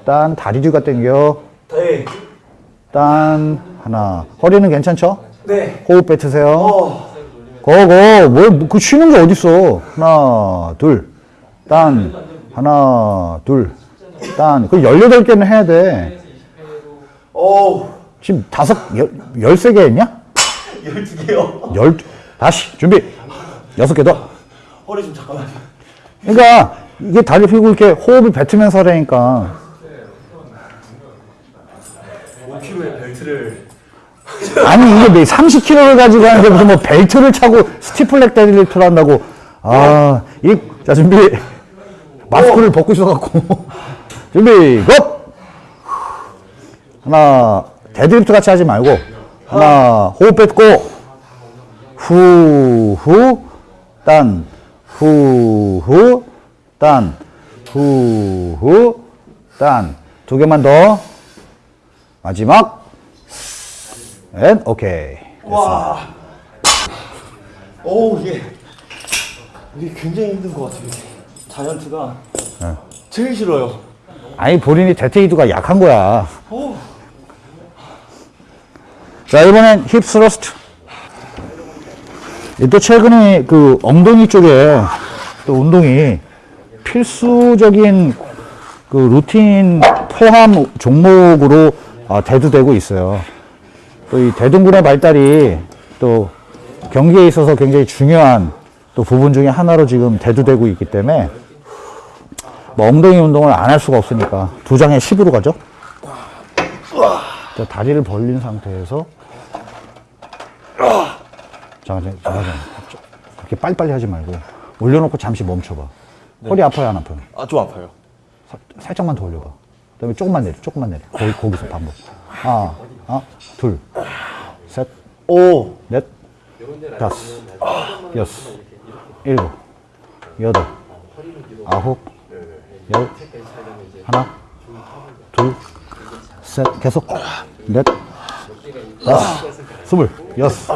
딴, 다리 뒤가 당겨, 네. 딴, 하나. 허리는 괜찮죠? 네. 호흡 뱉으세요. 고고 뭘그 쉬는 게 어딨어 하나 둘 딴 하나 둘딴 그 18개는 해야 돼 지금 다섯 열, 열세 개 했냐? 12개요. 열 다시 준비 여섯 개 더 허리 좀 잠깐만요. 그러니까 이게 다리 펴고 이렇게 호흡을 뱉으면서 하라니까 5kg의 벨트를. 아니 이게 내 30kg를 가지고 하는데 무슨 뭐 벨트를 차고 stiff leg deadlift를 한다고 아이자 준비 마스크를 벗고 있어갖고. 준비 go 하나 데드리프트 같이 하지 말고 하나 호흡 뱉고 후후 딴 후후 딴 후후 딴. 두 개만 더. 마지막. And 오케이. 와. 어우, 이게. 이게 굉장히 힘든 것 같아요. Giant가. 제일 싫어요. 아니 본인이 대퇴이두가 약한 거야 오. 자 이번엔 hip thrust 이또 최근에 그 엉덩이 쪽에 또 운동이 필수적인 그 루틴 포함 종목으로 아, 대두되고 있어요 또 이 대둔근의 발달이 또 경기에 있어서 굉장히 중요한 또 부분 중에 하나로 지금 대두되고 있기 때문에 뭐 엉덩이 운동을 안 할 수가 없으니까 두 장에 10으로 가죠 자, 다리를 벌린 상태에서 잠깐, 잠깐. 그렇게 빨리빨리 하지 말고 올려놓고 잠시 멈춰봐. 허리 아파요, 안 아파요? 아, 좀 아파요. 사- 살짝만 더 올려봐. 그 다음에 조금만 내려, 조금만 내려. 거기, 거기서 반복. 하나, 하나, 둘, 셋, 오. 넷, 다섯, 여섯, 일곱, 여덟, 아홉, 열, 하나, 둘, 셋, 계속, 넷, 다섯, 스물, 여섯,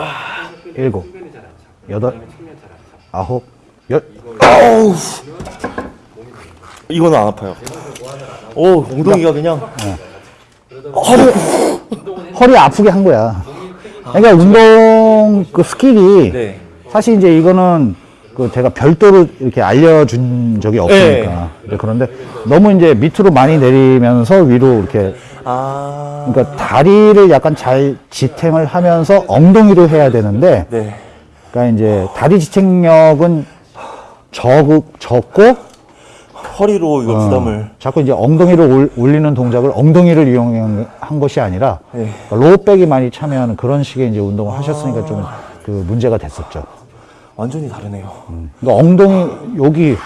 일곱, 여덟, 아홉, 열. 이거는 안 아파요. 오, 엉덩이가 그냥. 허리 아프게 한 거야. 그러니까 운동 그 skill이 네. 사실 이제 이거는 그 제가 별도로 이렇게 알려준 적이 없으니까. 네, 그런데 너무 이제 밑으로 많이 내리면서 위로 이렇게 아. 그러니까 다리를 약간 잘 지탱을 하면서 엉덩이로 해야 되는데 네. 그러니까 이제 다리 지탱력은 적, 적고 허리로 이거 부담을. 자꾸 이제 엉덩이를 올- 올리는 동작을 엉덩이를 이용한 것이 아니라 네. 그러니까 low back이 많이 참여하는 그런 식의 이제 운동을 하셨으니까 좀 그 문제가 됐었죠. 완전히 다르네요. 그러니까 엉덩이 여기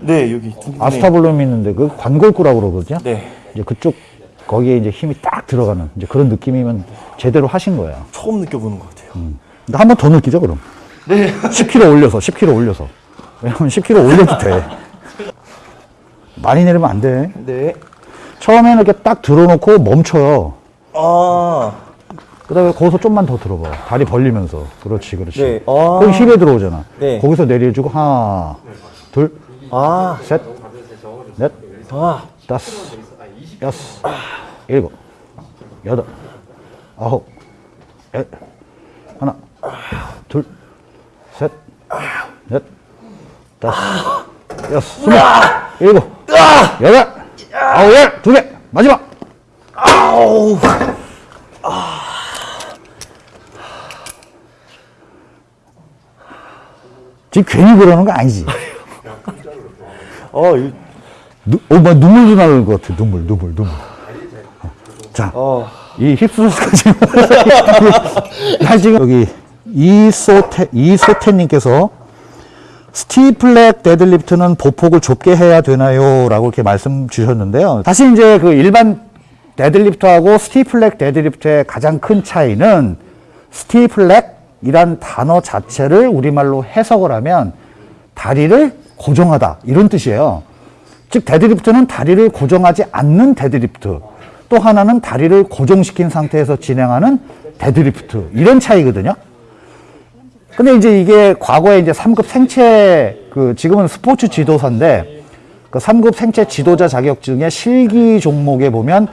네, 여기 둥근에. 아스타블룸이 있는데 그 관골구라고 그러거든요. 네. 이제 그쪽 거기에 이제 힘이 딱 들어가는 이제 그런 느낌이면 제대로 하신 거예요. 처음 느껴보는 것 같아요. 근데 한번 더 느끼죠, 그럼. 네. 10kg 올려서, 10kg 올려서. 왜냐면 10kg 올려도 돼. 많이 내리면 안 돼. 네. 처음에는 이렇게 딱 들어놓고 멈춰요. 아, 그 다음에 거기서 좀만 더 들어봐. 다리 벌리면서. 그렇지, 그렇지. 네. 아. 거기 힙에 들어오잖아. 네. 거기서 내려주고, 하나, 둘, 아, 셋, 넷, 아, 다섯, 여섯, 일곱, 여덟, 아홉, 열, 하나, 둘, 셋, 넷, 다섯, 여섯, 스물, 일곱, 여덟, 아홉, 열, 두 개, 마지막. 아우. 지금 괜히 그러는 거 아니지? 어, 이, 누, 어, 뭐 눈물도 나는 것 같아. 눈물, 눈물, 눈물. 어. 자, 어, 이 hips까지. 나 지금 여기 이소태, 이소태님께서 stiff leg deadlift는 보폭을 좁게 해야 되나요? 라고 이렇게 말씀 주셨는데요. 사실 이제 그 일반 deadlift하고 stiff leg deadlift의 가장 큰 차이는 stiff-leg이란 단어 자체를 우리말로 해석을 하면 다리를 고정하다 이런 뜻이에요. 즉 데드리프트는 다리를 고정하지 않는 데드리프트 또 하나는 다리를 고정시킨 상태에서 진행하는 데드리프트 이런 차이거든요. 근데 이제 이게 과거에 이제 3급 생체 그 지금은 스포츠 지도사인데 그 3급 생체 지도자 자격증의 실기 종목에 보면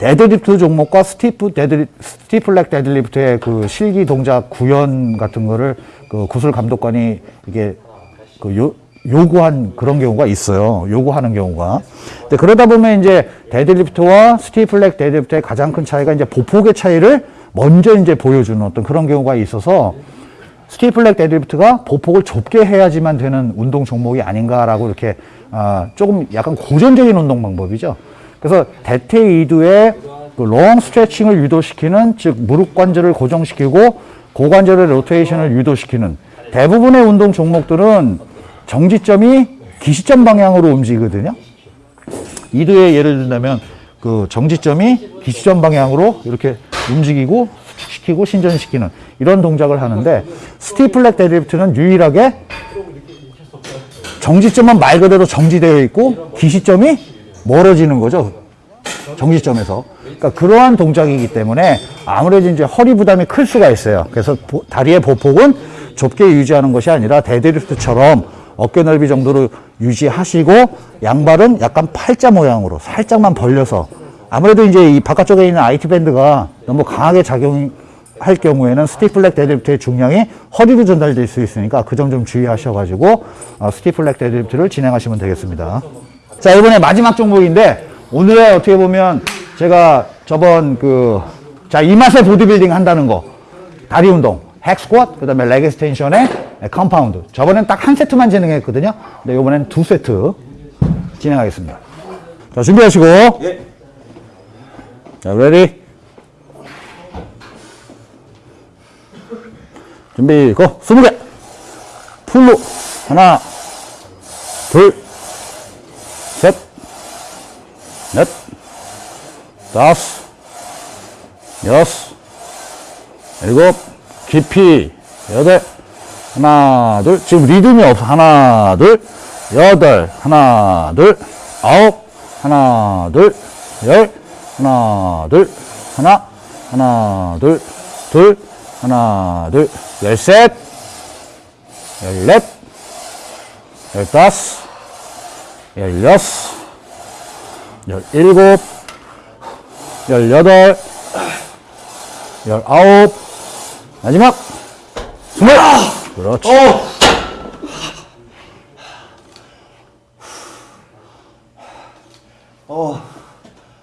데드리프트 종목과 stiff 데드 stiff-leg 데드리프트의 그 실기 동작 구현 같은 거를 그 구술 감독관이 이게 그 요, 요구한 그런 경우가 있어요. 요구하는 경우가. 근데 그러다 보면 이제 데드리프트와 stiff-leg 데드리프트의 가장 큰 차이가 이제 보폭의 차이를 먼저 이제 보여주는 어떤 그런 경우가 있어서 stiff-leg 데드리프트가 보폭을 좁게 해야지만 되는 운동 종목이 아닌가라고 이렇게 아, 조금 약간 고전적인 운동 방법이죠. 그래서 대퇴 이두의 그 롱 스트레칭을 유도시키는 즉 무릎 관절을 고정시키고 고관절의 로테이션을 유도시키는 대부분의 운동 종목들은 정지점이 기시점 방향으로 움직이거든요. 이두에 예를 든다면 그 정지점이 기시점 방향으로 이렇게 움직이고 수축시키고 신전시키는 이런 동작을 하는데 stiff-leg 데드리프트는 유일하게 정지점은 말 그대로 정지되어 있고 기시점이 멀어지는 거죠. 정지점에서. 그러니까 그러한 동작이기 때문에 아무래도 이제 허리 부담이 클 수가 있어요. 그래서 보- 다리의 보폭은 좁게 유지하는 것이 아니라 데드리프트처럼 어깨 넓이 정도로 유지하시고 양발은 약간 팔자 모양으로 살짝만 벌려서 아무래도 이제 이 바깥쪽에 있는 IT band가 너무 강하게 작용할 경우에는 stiff-leg 데드리프트의 중량이 허리로 전달될 수 있으니까 그 점 좀 주의하셔가지고 어, stiff-leg 데드리프트를 진행하시면 되겠습니다. 자 이번에 마지막 종목인데 오늘의 어떻게 보면 제가 저번 그 자 이 맛에 보디빌딩 한다는 거. 다리 운동 hack squat 그 다음에 leg extension에 compound 저번엔 딱 한 세트만 진행했거든요. 근데 이번엔 두 세트 진행하겠습니다. 자 준비하시고. 예. 자 ready 준비 go 스무 개. 풀로 하나 둘셋 넷, 다섯, 여섯, 일곱, 깊이, 여덟, 하나, 둘, 지금 리듬이 없어. 하나, 둘, 여덟, 하나, 둘, 아홉, 하나, 둘, 열, 하나, 둘, 하나, 하나, 둘, 둘, 하나, 둘, 열셋, 열넷, 열다섯, 열여섯, 열일곱, 열여덟, 열아홉, 마지막 스물. 그렇지. 어,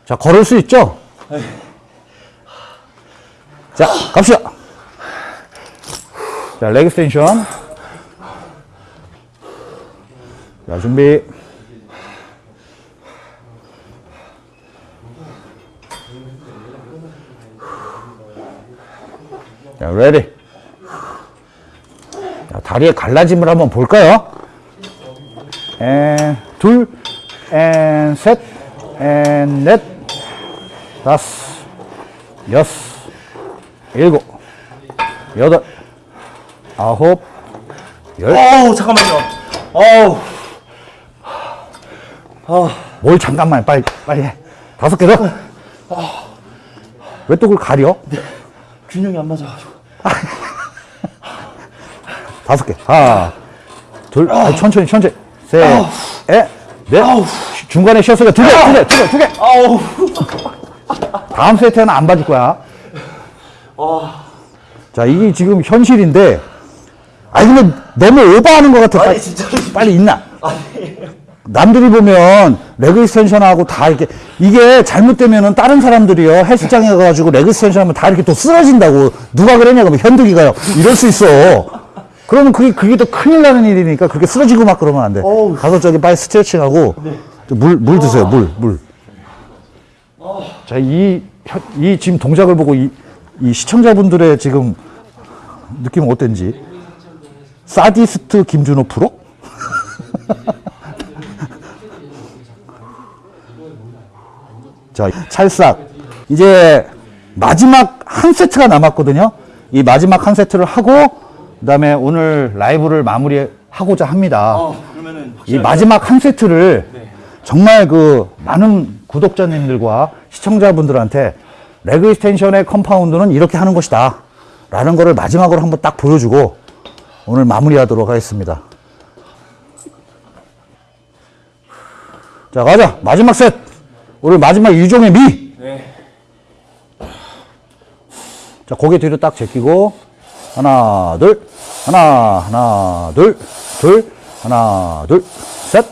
자, 걸을 수 있죠? 자, 갑시다. 자, 레그 스텐션. 자, 준비. 자, ready. 자, 다리의 갈라짐을 한번 볼까요? 앤 둘, 앤 셋, 앤 넷, 다섯, 여섯, 일곱, 여덟, 아홉, 열. 어우 잠깐만요. 어우 뭘 잠깐만 빨리 빨리 해. 다섯 개 더. 왜또 그걸 가려? 균형이 안 맞아가지고. 다섯 개. 하나, 둘, 아니, 천천히 천천히. 셋, 넷, 넷. 중간에 쉬었으니까 두 개, 두 개, 두 개, 두 개. 아우. 다음 세트는 안 봐줄 거야. 자, 이게 지금 현실인데, 아니, 근데 너무 오버하는 것 같아. 아니 빨리, 진짜로. 빨리 있나? 아니. 남들이 보면 leg extension하고 다 이렇게 이게 잘못되면은 다른 사람들이요 헬스장에 가가지고 leg extension 하면 다 이렇게 또 쓰러진다고 누가 그랬냐고 현득이가요. 이럴 수 있어. 그러면 그게 그게 더 큰일 나는 일이니까 그렇게 쓰러지고 막 그러면 안돼. 가서 저기 빨리 스트레칭하고 물물 드세요 물 물 자 이 이 지금 동작을 보고 이, 이 시청자분들의 지금 느낌은 어땠는지? 사디스트 김준호 프로? 자, 찰싹. 이제 마지막 한 세트가 남았거든요. 이 마지막 한 세트를 하고, 그 다음에 오늘 라이브를 마무리하고자 합니다. 어 이 마지막 한 세트를 정말 그 많은 구독자님들과 시청자분들한테 leg extension의 compound는 이렇게 하는 것이다. 라는 거를 마지막으로 한번 딱 보여주고 오늘 마무리하도록 하겠습니다. 자, 가자. 마지막 셋. 오늘 마지막 유종의 미. 네. 자, 고개 뒤로 딱 제끼고, 하나, 둘, 하나, 하나, 둘, 둘, 하나, 둘, 셋,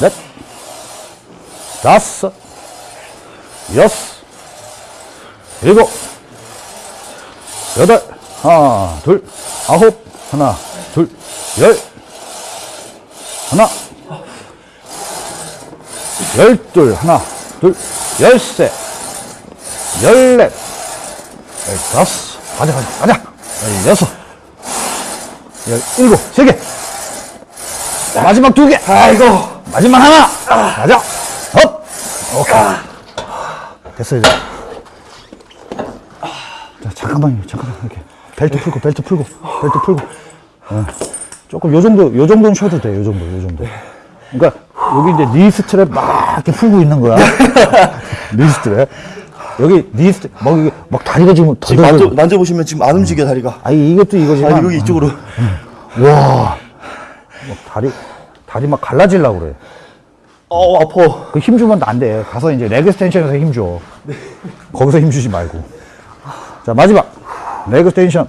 넷, 다섯, 여섯, 일곱, 여덟, 하나, 둘, 아홉, 하나, 둘, 열, 하나, 열둘, 하나, 둘, 열셋, 열넷, 열다섯, 가자, 가자, 가자, 열여섯, 열일곱, 세 개. 마지막 두 개. 아이고. 마지막 하나. 가자. up. 오케이. 됐어, 이제. 자, 잠깐만요, 잠깐만, 이렇게. 벨트 풀고, 벨트 풀고, 벨트 풀고. 어. 조금 요 정도, 요 정도는 쉬어도 돼, 요 정도, 요 정도. 그러니까 여기 이제 knee strap 막 이렇게 풀고 있는 거야. knee strap. 여기 knee strap, 막, 이게 막 다리가 지금 더 지금 만져 만져보시면 지금 안 움직여 다리가. 아니, 이것도 이거지만. 아니 여기 이쪽으로. 와. 막 다리, 다리 막 갈라지려고 그래. 어 아파. 그 힘 주면 안 돼. 가서 이제 leg extension에서 힘 줘. 거기서 힘 주지 말고. 자, 마지막. leg extension.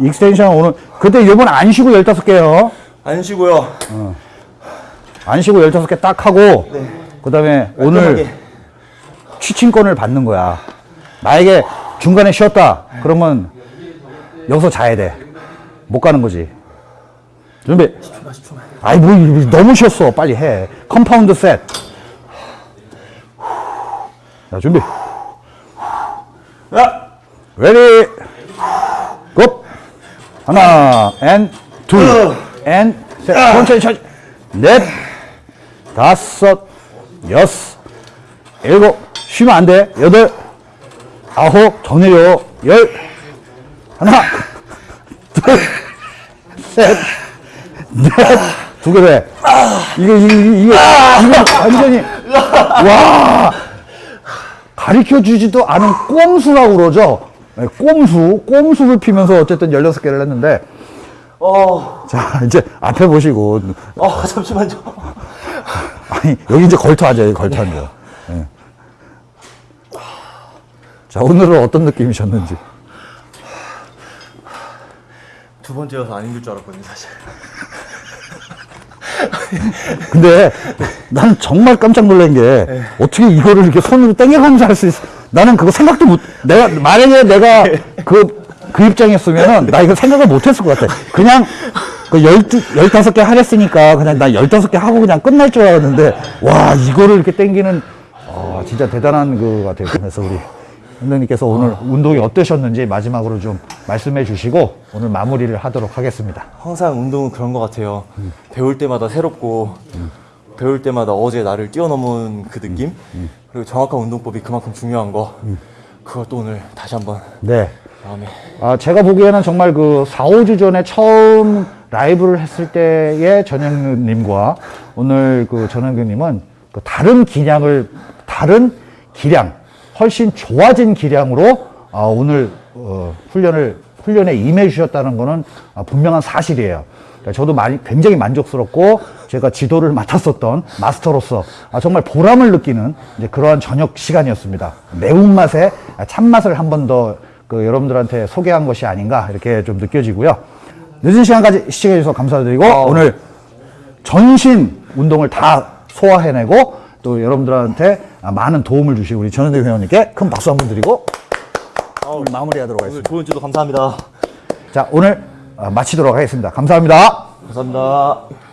Extension 오늘, 그때 요번 안 쉬고 15개요. 안 쉬고요. 안 쉬고 15개 딱 하고, 그 다음에 오늘. 취침권을 받는 거야. 나에게 중간에 쉬었다. 그러면 여기서 자야 돼. 못 가는 거지. 준비. 아이, 뭐, 너무 쉬었어. 빨리 해. compound set. 자, 준비. 야. ready. Go. 하나, 앤, 둘, 앤, 셋. 천천히, 천천히. 넷, 다섯, 여섯, 일곱, 쉬면 안 돼. 여덟, 아홉, 더 내려. 열, 하나, 둘, 셋, 넷, 두개 돼. 이게, 이게, 이게, 이게 완전히, 와, 가르쳐 주지도 않은 꼼수라고 그러죠. 네, 꼼수, 꼼수를 피면서 어쨌든 16개를 했는데, 어. 자, 이제 앞에 보시고, 어 잠시만요. 아니, 여기 이제 걸터하죠, 여기 걸터하죠. 예. 자, 오늘은 어떤 느낌이셨는지. 두 번째여서 안 힘들 줄 알았거든요 사실. 근데 난 정말 깜짝 놀란 게 어떻게 이거를 이렇게 손으로 당겨가면서 할 수 있어. 나는 그거 생각도 못, 내가, 만약에 내가 그, 그 입장이었으면은 나 이거 생각을 못 했을 것 같아. 그냥 그 열두, 열다섯 개 하랬으니까 그냥 나 열다섯 개 하고 그냥 끝날 줄 알았는데 와, 이거를 이렇게 당기는 아, 진짜 대단한 그 같아요. 그래서 우리 선생님께서 오늘 운동이 어떠셨는지 마지막으로 좀 말씀해 주시고 오늘 마무리를 하도록 하겠습니다. 항상 운동은 그런 것 같아요. 배울 때마다 새롭고 배울 때마다 어제 나를 뛰어넘은 그 느낌 그리고 정확한 운동법이 그만큼 중요한 거 그걸 또 오늘 다시 한번 네. 아, 제가 보기에는 정말 그 4, 5주 전에 처음 라이브를 했을 때의 전영근님과 오늘 그 전영근님은 그 다른 기량을, 다른 기량, 훨씬 좋아진 기량으로 아, 오늘 어, 훈련을, 훈련에 임해 주셨다는 거는 아, 분명한 사실이에요. 그러니까 저도 많이, 굉장히 만족스럽고 제가 지도를 맡았었던 마스터로서 아, 정말 보람을 느끼는 그러한 저녁 시간이었습니다. 매운맛에 참맛을 한 번 더 그 여러분들한테 소개한 것이 아닌가 이렇게 좀 느껴지고요. 늦은 시간까지 시청해 주셔서 감사드리고 오늘 전신 운동을 다 소화해내고 또 여러분들한테 많은 도움을 주신 우리 전현대 회원님께 큰 박수 한번 드리고 오늘 마무리하도록 하겠습니다. 좋은 지도 감사합니다. 자 오늘 어, 마치도록 하겠습니다. 감사합니다. 감사합니다.